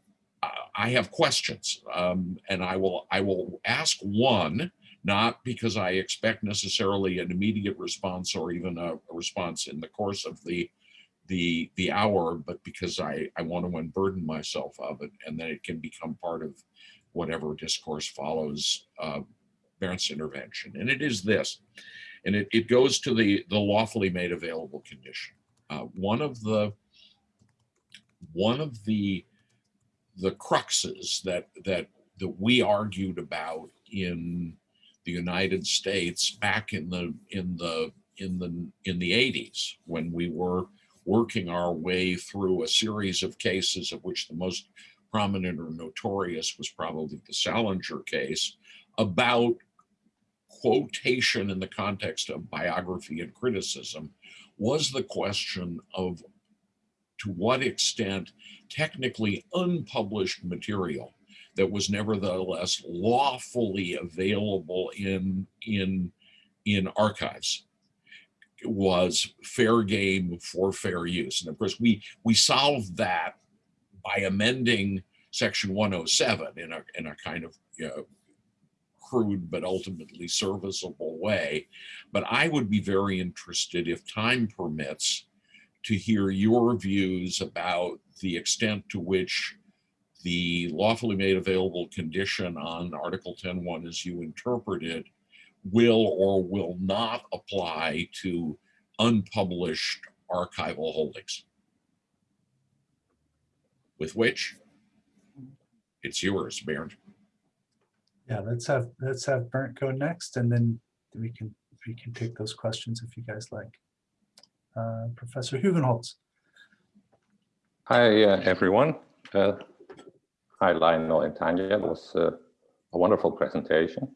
I have questions, um, and I will I will ask one not because I expect necessarily an immediate response or even a, response in the course of the the the hour, but because I I want to unburden myself of it, and then it can become part of whatever discourse follows uh, intervention. And it is this, and it, it goes to the the lawfully made available condition. Uh, one of the one of the the cruxes that that that we argued about in the United States back in the in the in the in the 80s when we were working our way through a series of cases of which the most prominent or notorious was probably the Salinger case about quotation in the context of biography and criticism was the question of to what extent technically unpublished material that was nevertheless lawfully available in in in archives was fair game for fair use. And of course we we solved that by amending section 107 in a in a kind of you know, crude but ultimately serviceable way. But i would be very interested if time permits to hear your views about the extent to which the lawfully made available condition on Article 10.1 as you interpret it will or will not apply to unpublished archival holdings. With which, it's yours, Bernt. Yeah, let's have, let's have Bernt go next and then we can we can take those questions if you guys like. Uh, Professor Hugenholtz. Hi, uh, everyone. Uh, hi, Lionel and Tanya. It was uh, a wonderful presentation.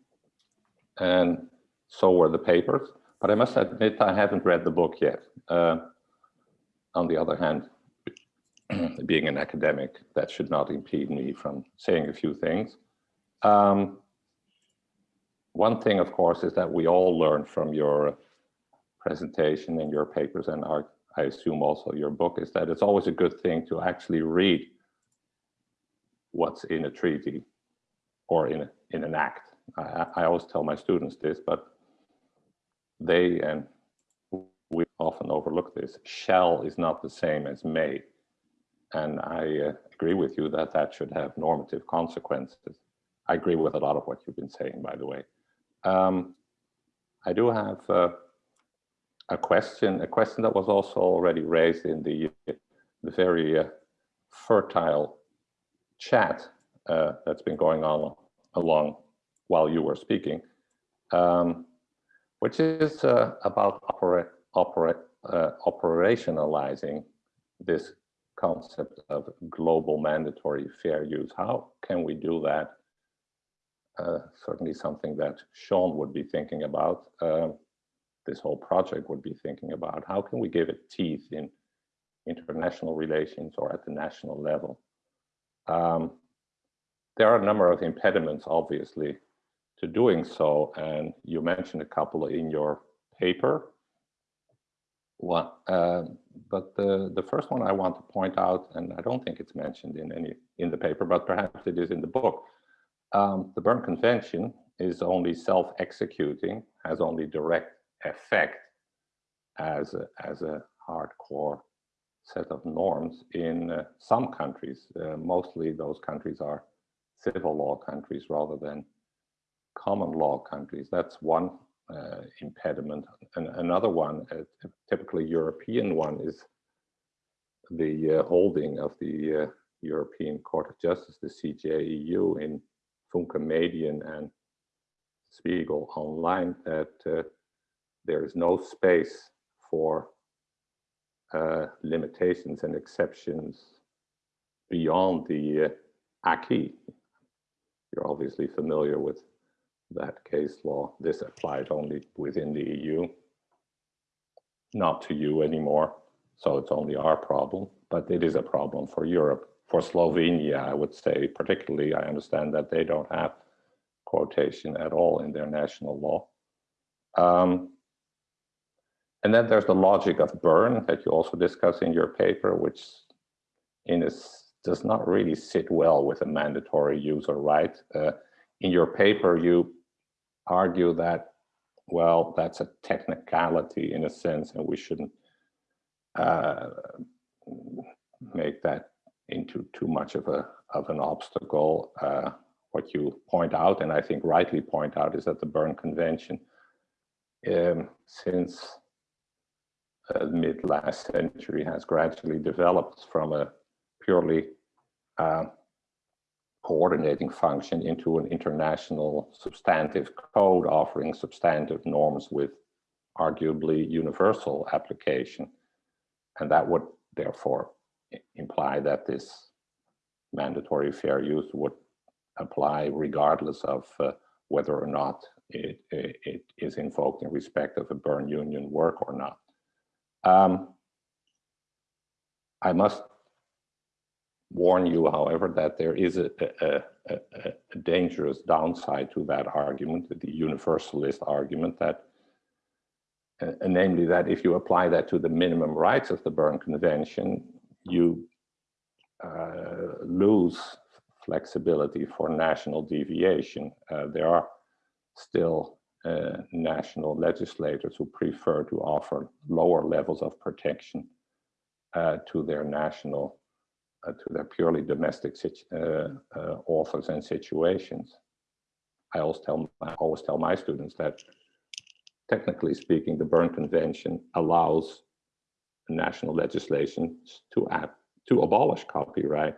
And so were the papers. But I must admit, I haven't read the book yet. Uh, on the other hand, [CLEARS THROAT] being an academic, that should not impede me from saying a few things. Um, one thing, of course, is that we all learn from your presentation and your papers and our, I assume also your book, is that it's always a good thing to actually read what's in a treaty or in, a, in an act. I, I always tell my students this, but they and we often overlook this. Shall is not the same as may. And I uh, agree with you that that should have normative consequences. I agree with a lot of what you've been saying, by the way. Um, I do have uh, a question, a question that was also already raised in the, the very uh, fertile chat uh, that's been going on along while you were speaking, um, which is uh, about opera, opera, uh, operationalizing this concept of global mandatory fair use. How can we do that? Uh, certainly something that Sean would be thinking about, uh, this whole project would be thinking about. How can we give it teeth in international relations or at the national level? Um, there are a number of impediments, obviously, to doing so, and you mentioned a couple in your paper. One, uh, but the, the first one I want to point out, and I don't think it's mentioned in any in the paper, but perhaps it is in the book. Um, the Berne Convention is only self-executing, has only direct effect as a, as a hardcore set of norms in uh, some countries. Uh, mostly those countries are civil law countries rather than common law countries. That's one uh, impediment. And another one, a typically European one, is the uh, holding of the uh, European Court of Justice, the CJEU, in Funke Medien and Spiegel Online, that uh, there is no space for uh, limitations and exceptions beyond the uh, acquis. You're obviously familiar with that case law. This applied only within the EU, not to you anymore. So it's only our problem, but it is a problem for Europe. For Slovenia, I would say particularly, I understand that they don't have quotation at all in their national law. Um, and then there's the logic of Berne that you also discuss in your paper, which in a, does not really sit well with a mandatory user right. Uh, in your paper, you argue that, well, that's a technicality in a sense, and we shouldn't uh, make that into too much of a of an obstacle. Uh, what you point out, and I think rightly point out, is that the Berne Convention, um, since uh, mid last century, has gradually developed from a purely uh, coordinating function into an international substantive code offering substantive norms with arguably universal application. And that would therefore imply that this mandatory fair use would apply regardless of uh, whether or not it, it, it is invoked in respect of a Berne Union work or not. Um, I must warn you, however, that there is a, a, a, a, dangerous downside to that argument, the universalist argument that, uh, namely that if you apply that to the minimum rights of the Berne Convention, you uh, lose flexibility for national deviation. Uh, there are still uh, national legislators who prefer to offer lower levels of protection uh, to their national uh, to their purely domestic uh, uh, authors and situations. I always tell I always tell my students that technically speaking, the Berne Convention allows national legislation to add, to abolish copyright.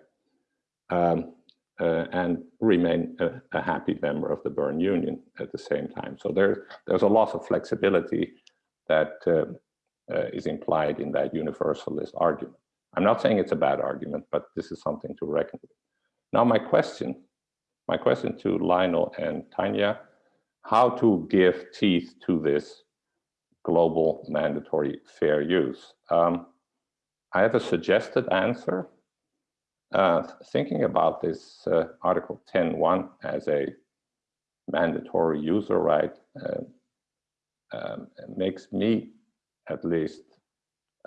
Um, uh, and remain a, a, happy member of the Berne Union at the same time. So there, there's a lot of flexibility that uh, uh, is implied in that universalist argument. I'm not saying it's a bad argument, but this is something to reckon with. Now my question, my question to Lionel and Tanya, how to give teeth to this global mandatory fair use? Um, I have a suggested answer. Uh, thinking about this uh, Article 10.1 as a mandatory user right uh, um, makes me at least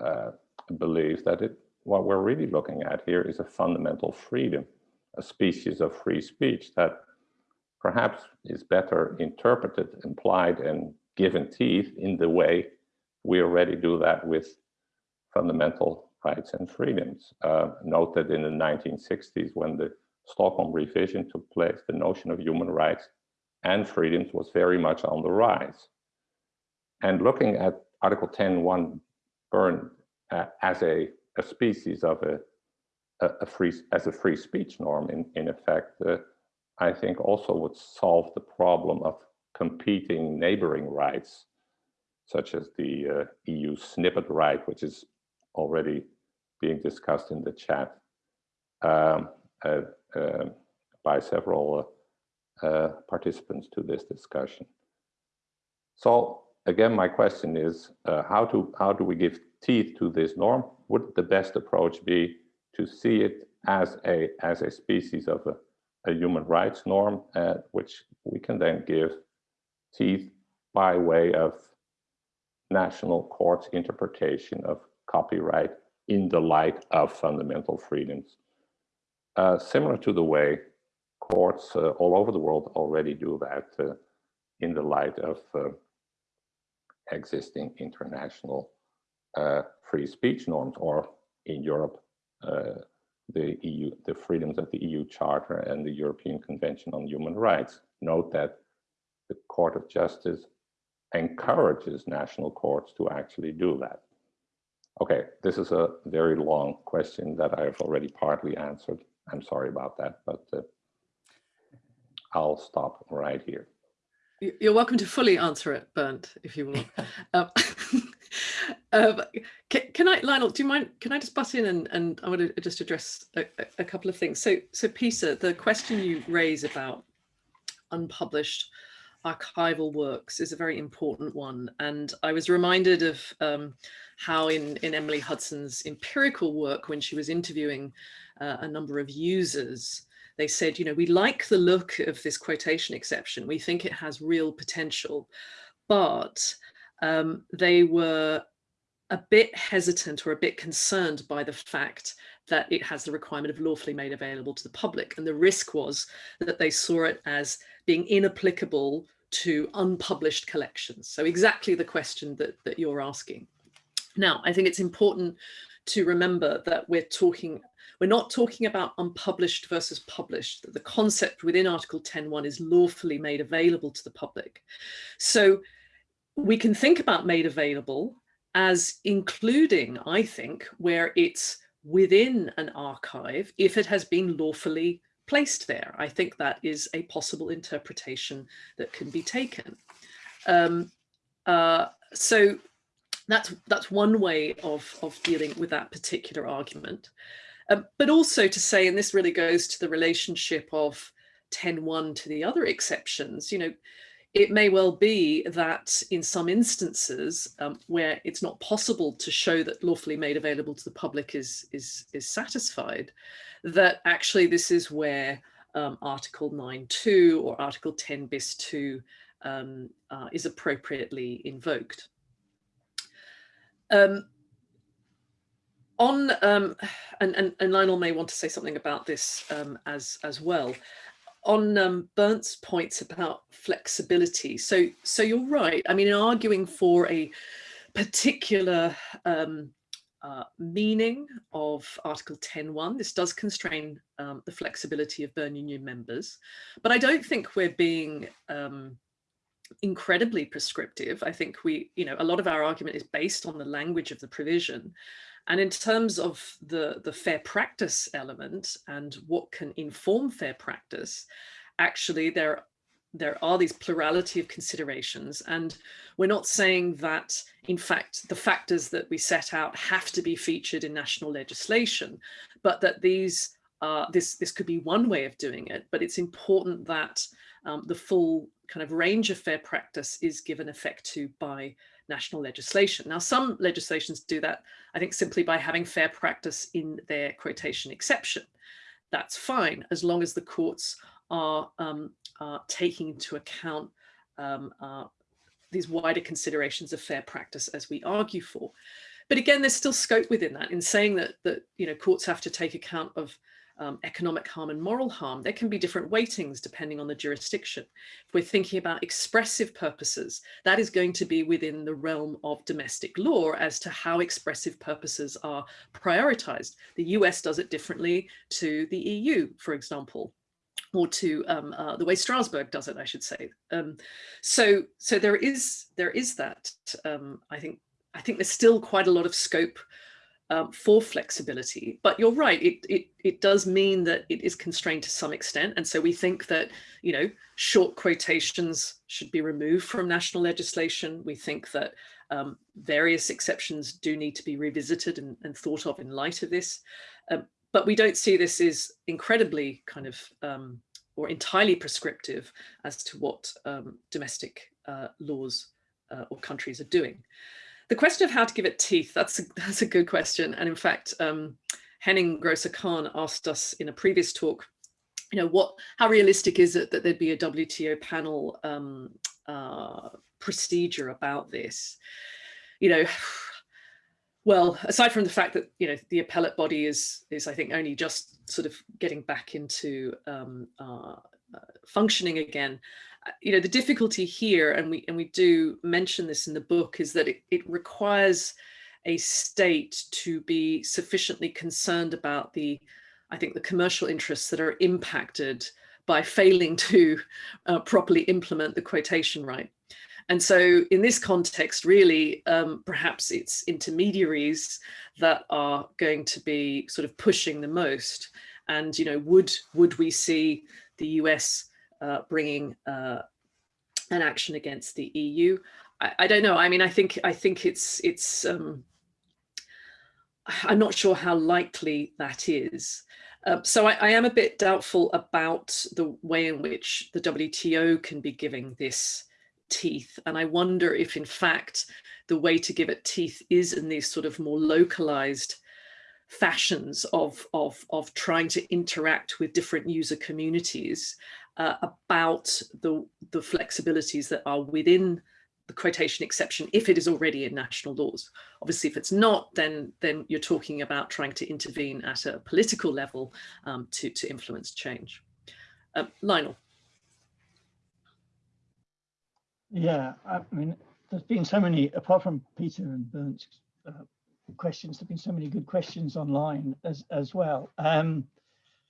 uh, believe that it, what we're really looking at here is a fundamental freedom, a species of free speech that perhaps is better interpreted, implied, and given teeth in the way we already do that with fundamental rights and freedoms. Uh, note that in the 1960s, when the Stockholm revision took place, the notion of human rights and freedoms was very much on the rise. And looking at Article 10.1 Berne uh, as a, a, species of a, a, a, free as a free speech norm in, in effect, uh, I think also would solve the problem of competing neighboring rights, such as the uh, EU snippet right, which is already being discussed in the chat um, uh, uh, by several uh, participants to this discussion. So again, my question is uh, how to how do we give teeth to this norm? Would the best approach be to see it as a as a species of a, a human rights norm, uh, which we can then give teeth by way of national courts interpretation of copyright in the light of fundamental freedoms. Uh, similar to the way courts uh, all over the world already do that uh, in the light of uh, existing international uh, free speech norms, or in Europe, uh, the EU, the freedoms of the EU Charter and the European Convention on Human Rights. Note that the Court of Justice encourages national courts to actually do that. Okay, this is a very long question that I've already partly answered. I'm sorry about that, but uh, I'll stop right here. You're welcome to fully answer it, Bernt, if you will. [LAUGHS] um, [LAUGHS] um, can, can, I, Lionel, do you mind, can I just butt in and, and I want to just address a, a couple of things. So, so Peter, the question you raise about unpublished archival works is a very important one. And I was reminded of um, how in, in Emily Hudson's empirical work, when she was interviewing uh, a number of users, they said, you know, we like the look of this quotation exception. We think it has real potential, but um, they were a bit hesitant or a bit concerned by the fact that it has the requirement of lawfully made available to the public. And the risk was that they saw it as being inapplicable to unpublished collections. So exactly the question that, that you're asking. Now, I think it's important to remember that we're talking we're not talking about unpublished versus published. The concept within Article 10.1 is lawfully made available to the public. So we can think about made available as including, I think, where it's within an archive if it has been lawfully placed there. I think that is a possible interpretation that can be taken. Um, uh, so that's that's one way of, of dealing with that particular argument. Um, but also to say, and this really goes to the relationship of 10.1 to the other exceptions, you know, it may well be that in some instances um, where it's not possible to show that lawfully made available to the public is, is, is satisfied, that actually this is where um, Article 9.2 or Article 10 bis 2 um, uh, is appropriately invoked. Um, on um, and, and, and Lionel may want to say something about this um, as as well on um, points about flexibility. So so you're right. I mean, in arguing for a particular um, uh, meaning of Article 10.1, this does constrain um, the flexibility of Berne Union members, but I don't think we're being um, incredibly prescriptive. I think we, you know, a lot of our argument is based on the language of the provision. And in terms of the, the fair practice element and what can inform fair practice, actually there, there are these plurality of considerations. And we're not saying that, in fact, the factors that we set out have to be featured in national legislation, but that these uh, this this could be one way of doing it, but it's important that um, the full kind of range of fair practice is given effect to by national legislation. Now, some legislations do that, I think, simply by having fair practice in their quotation exception. That's fine, as long as the courts are, um, are taking into account um, uh, these wider considerations of fair practice as we argue for. But again, there's still scope within that in saying that, that you know, courts have to take account of um, economic harm and moral harm, there can be different weightings depending on the jurisdiction. If we're thinking about expressive purposes, that is going to be within the realm of domestic law as to how expressive purposes are prioritized. The US does it differently to the EU, for example or to um, uh, the way Strasbourg does it, I should say. Um, so, so there is there is that. Um, I think I think there's still quite a lot of scope um, for flexibility. But you're right, it, it, it does mean that it is constrained to some extent. And so we think that, you know, short quotations should be removed from national legislation. We think that um, various exceptions do need to be revisited and, and thought of in light of this. Um, but we don't see this as incredibly kind of um, or entirely prescriptive as to what um, domestic uh, laws uh, or countries are doing. The question of how to give it teeth, that's a, [LAUGHS] that's a good question. And in fact, um, Henning Grosse Ruse-Khan asked us in a previous talk, you know, what, how realistic is it that there'd be a WTO panel um, uh, procedure about this? You know, [SIGHS] well, aside from the fact that, you know, the appellate body is, is I think only just sort of getting back into um, uh, uh, functioning again, you know, the difficulty here, and we and we do mention this in the book, is that it, it requires a state to be sufficiently concerned about the, I think, the commercial interests that are impacted by failing to uh, properly implement the quotation right. And so in this context, really, um, perhaps it's intermediaries that are going to be sort of pushing the most. And, you know, would, would we see the US uh, bringing uh, an action against the EU. I, I, don't know. I mean, I think I think it's it's. Um, I'm not sure how likely that is. Uh, so I, I, am a bit doubtful about the way in which the WTO can be giving this teeth. And I wonder if in fact the way to give it teeth is in these sort of more localized fashions of, of, of trying to interact with different user communities uh, about the, the flexibilities that are within the quotation exception if it is already in national laws. Obviously, if it's not, then then you're talking about trying to intervene at a political level um, to, to influence change. Um, Lionel. Yeah, I mean, there's been so many, apart from Peter and Bernt's uh, questions, there've been so many good questions online as, as well. Um,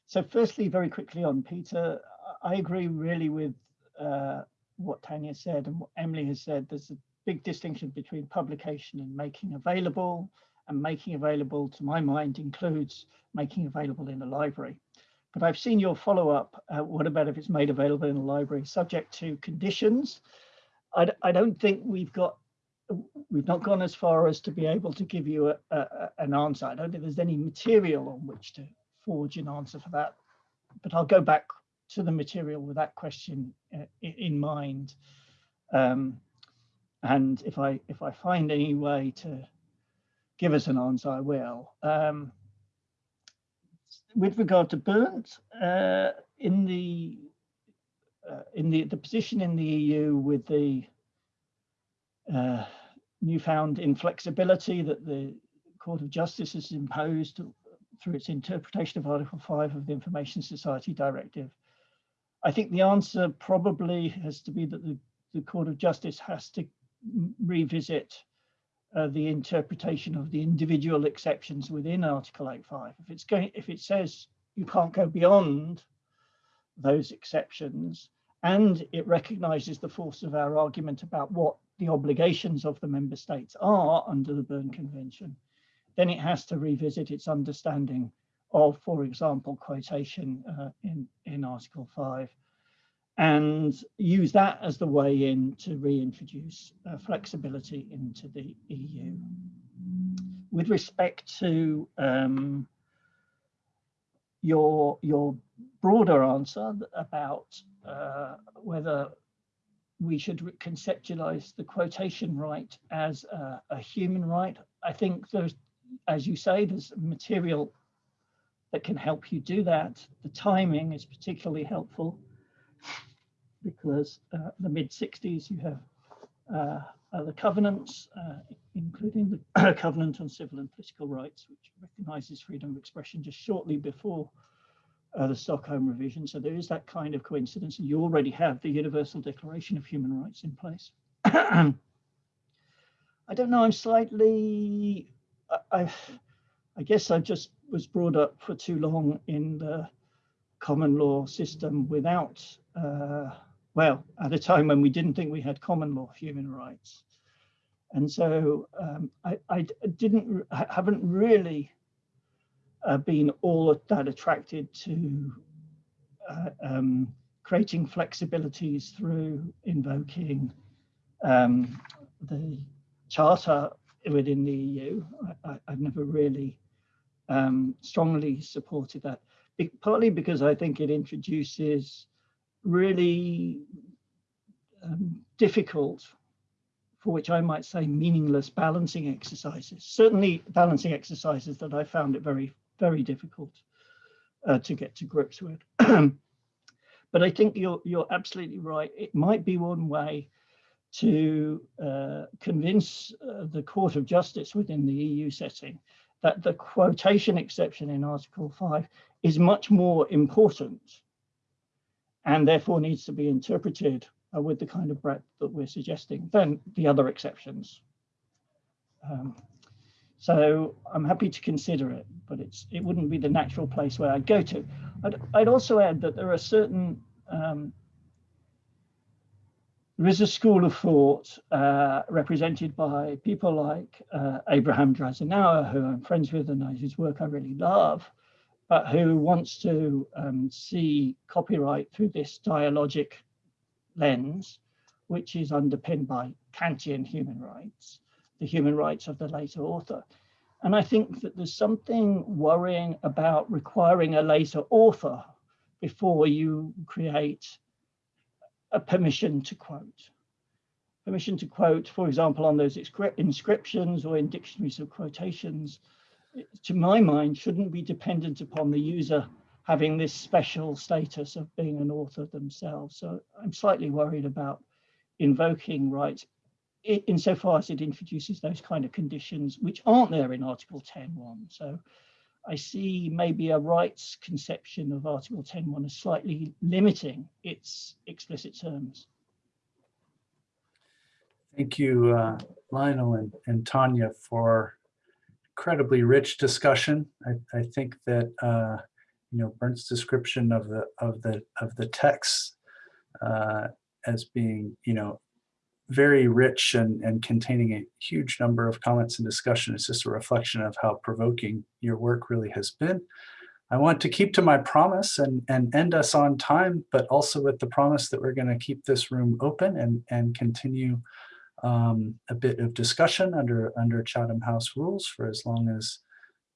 so firstly, very quickly on Peter, I agree really with uh, what Tanya said and what Emily has said. There's a big distinction between publication and making available and making available to my mind includes making available in a library. But I've seen your follow up. Uh, what about if it's made available in a library subject to conditions? I, I don't think we've got we've not gone as far as to be able to give you a, a, an answer. I don't think there's any material on which to forge an answer for that. But I'll go back to the material with that question uh, in mind. Um, and if I if I find any way to give us an answer, I will. Um, with regard to Bernt, uh, in the uh, in the the position in the EU with the uh, newfound inflexibility that the Court of Justice has imposed through its interpretation of Article 5 of the Information Society Directive, I think the answer probably has to be that the, the Court of Justice has to revisit uh, the interpretation of the individual exceptions within Article 8.5. If it's going, if it says you can't go beyond those exceptions, and it recognizes the force of our argument about what the obligations of the member states are under the Berne Convention, then it has to revisit its understanding of, for example, quotation uh, in, in Article 5 and use that as the way in to reintroduce uh, flexibility into the EU. With respect to um, your, your broader answer about uh, whether we should conceptualize the quotation right as a, a, human right. I think there's, as you say, there's material that can help you do that. The timing is particularly helpful because uh, the mid 60s you have uh, the covenants, uh, including the [COUGHS] Covenant on Civil and Political Rights, which recognizes freedom of expression just shortly before uh, the Stockholm revision. So there is that kind of coincidence. You already have the Universal Declaration of Human Rights in place. [COUGHS] I don't know, I'm slightly, I, I guess I just was brought up for too long in the common law system without, uh, well, at a time when we didn't think we had common law human rights. And so um, I, I didn't, I haven't really uh, been all that attracted to uh, um, creating flexibilities through invoking um, the charter within the EU. I, have never really um, strongly supported that, Be partly because I think it introduces really um, difficult for which I might say meaningless balancing exercises, certainly balancing exercises that I found it very very difficult uh, to get to grips with. [CLEARS THROAT] but I think you're, you're absolutely right. It might be one way to uh, convince uh, the Court of Justice within the EU setting that the quotation exception in Article 5 is much more important and therefore needs to be interpreted uh, with the kind of breadth that we're suggesting than the other exceptions. Um, so I'm happy to consider it, but it's it wouldn't be the natural place where I'd go to. I'd, I'd also add that there are certain, um, there is a school of thought uh, represented by people like uh, Abraham Drassinower, who I'm friends with and whose work I really love, but who wants to um, see copyright through this dialogic lens, which is underpinned by Kantian human rights the human rights of the later author. And I think that there's something worrying about requiring a later author before you create a permission to quote. Permission to quote, for example, on those inscriptions or in dictionaries of quotations, to my mind, shouldn't be dependent upon the user having this special status of being an author themselves. So I'm slightly worried about invoking rights insofar as it introduces those kind of conditions which aren't there in Article 10.1. So I see maybe a rights conception of Article 10.1 as slightly limiting its explicit terms. Thank you, uh, Lionel and, and Tanya, for incredibly rich discussion. I, I think that uh, you know Bernt's description of the of the of the text uh, as being you know very rich and, and containing a huge number of comments and discussion. It's just a reflection of how provoking your work really has been. I want to keep to my promise and, and end us on time, but also with the promise that we're going to keep this room open and, and continue um, a bit of discussion under, under Chatham House rules for as long as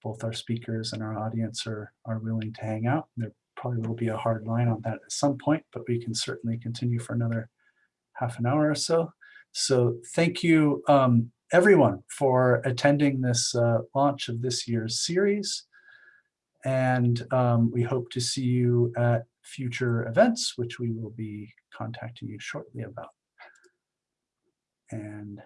both our speakers and our audience are, are willing to hang out. There probably will be a hard line on that at some point, but we can certainly continue for another half an hour or so. So thank you um, everyone for attending this uh, launch of this year's series. And um, we hope to see you at future events, which we will be contacting you shortly about. And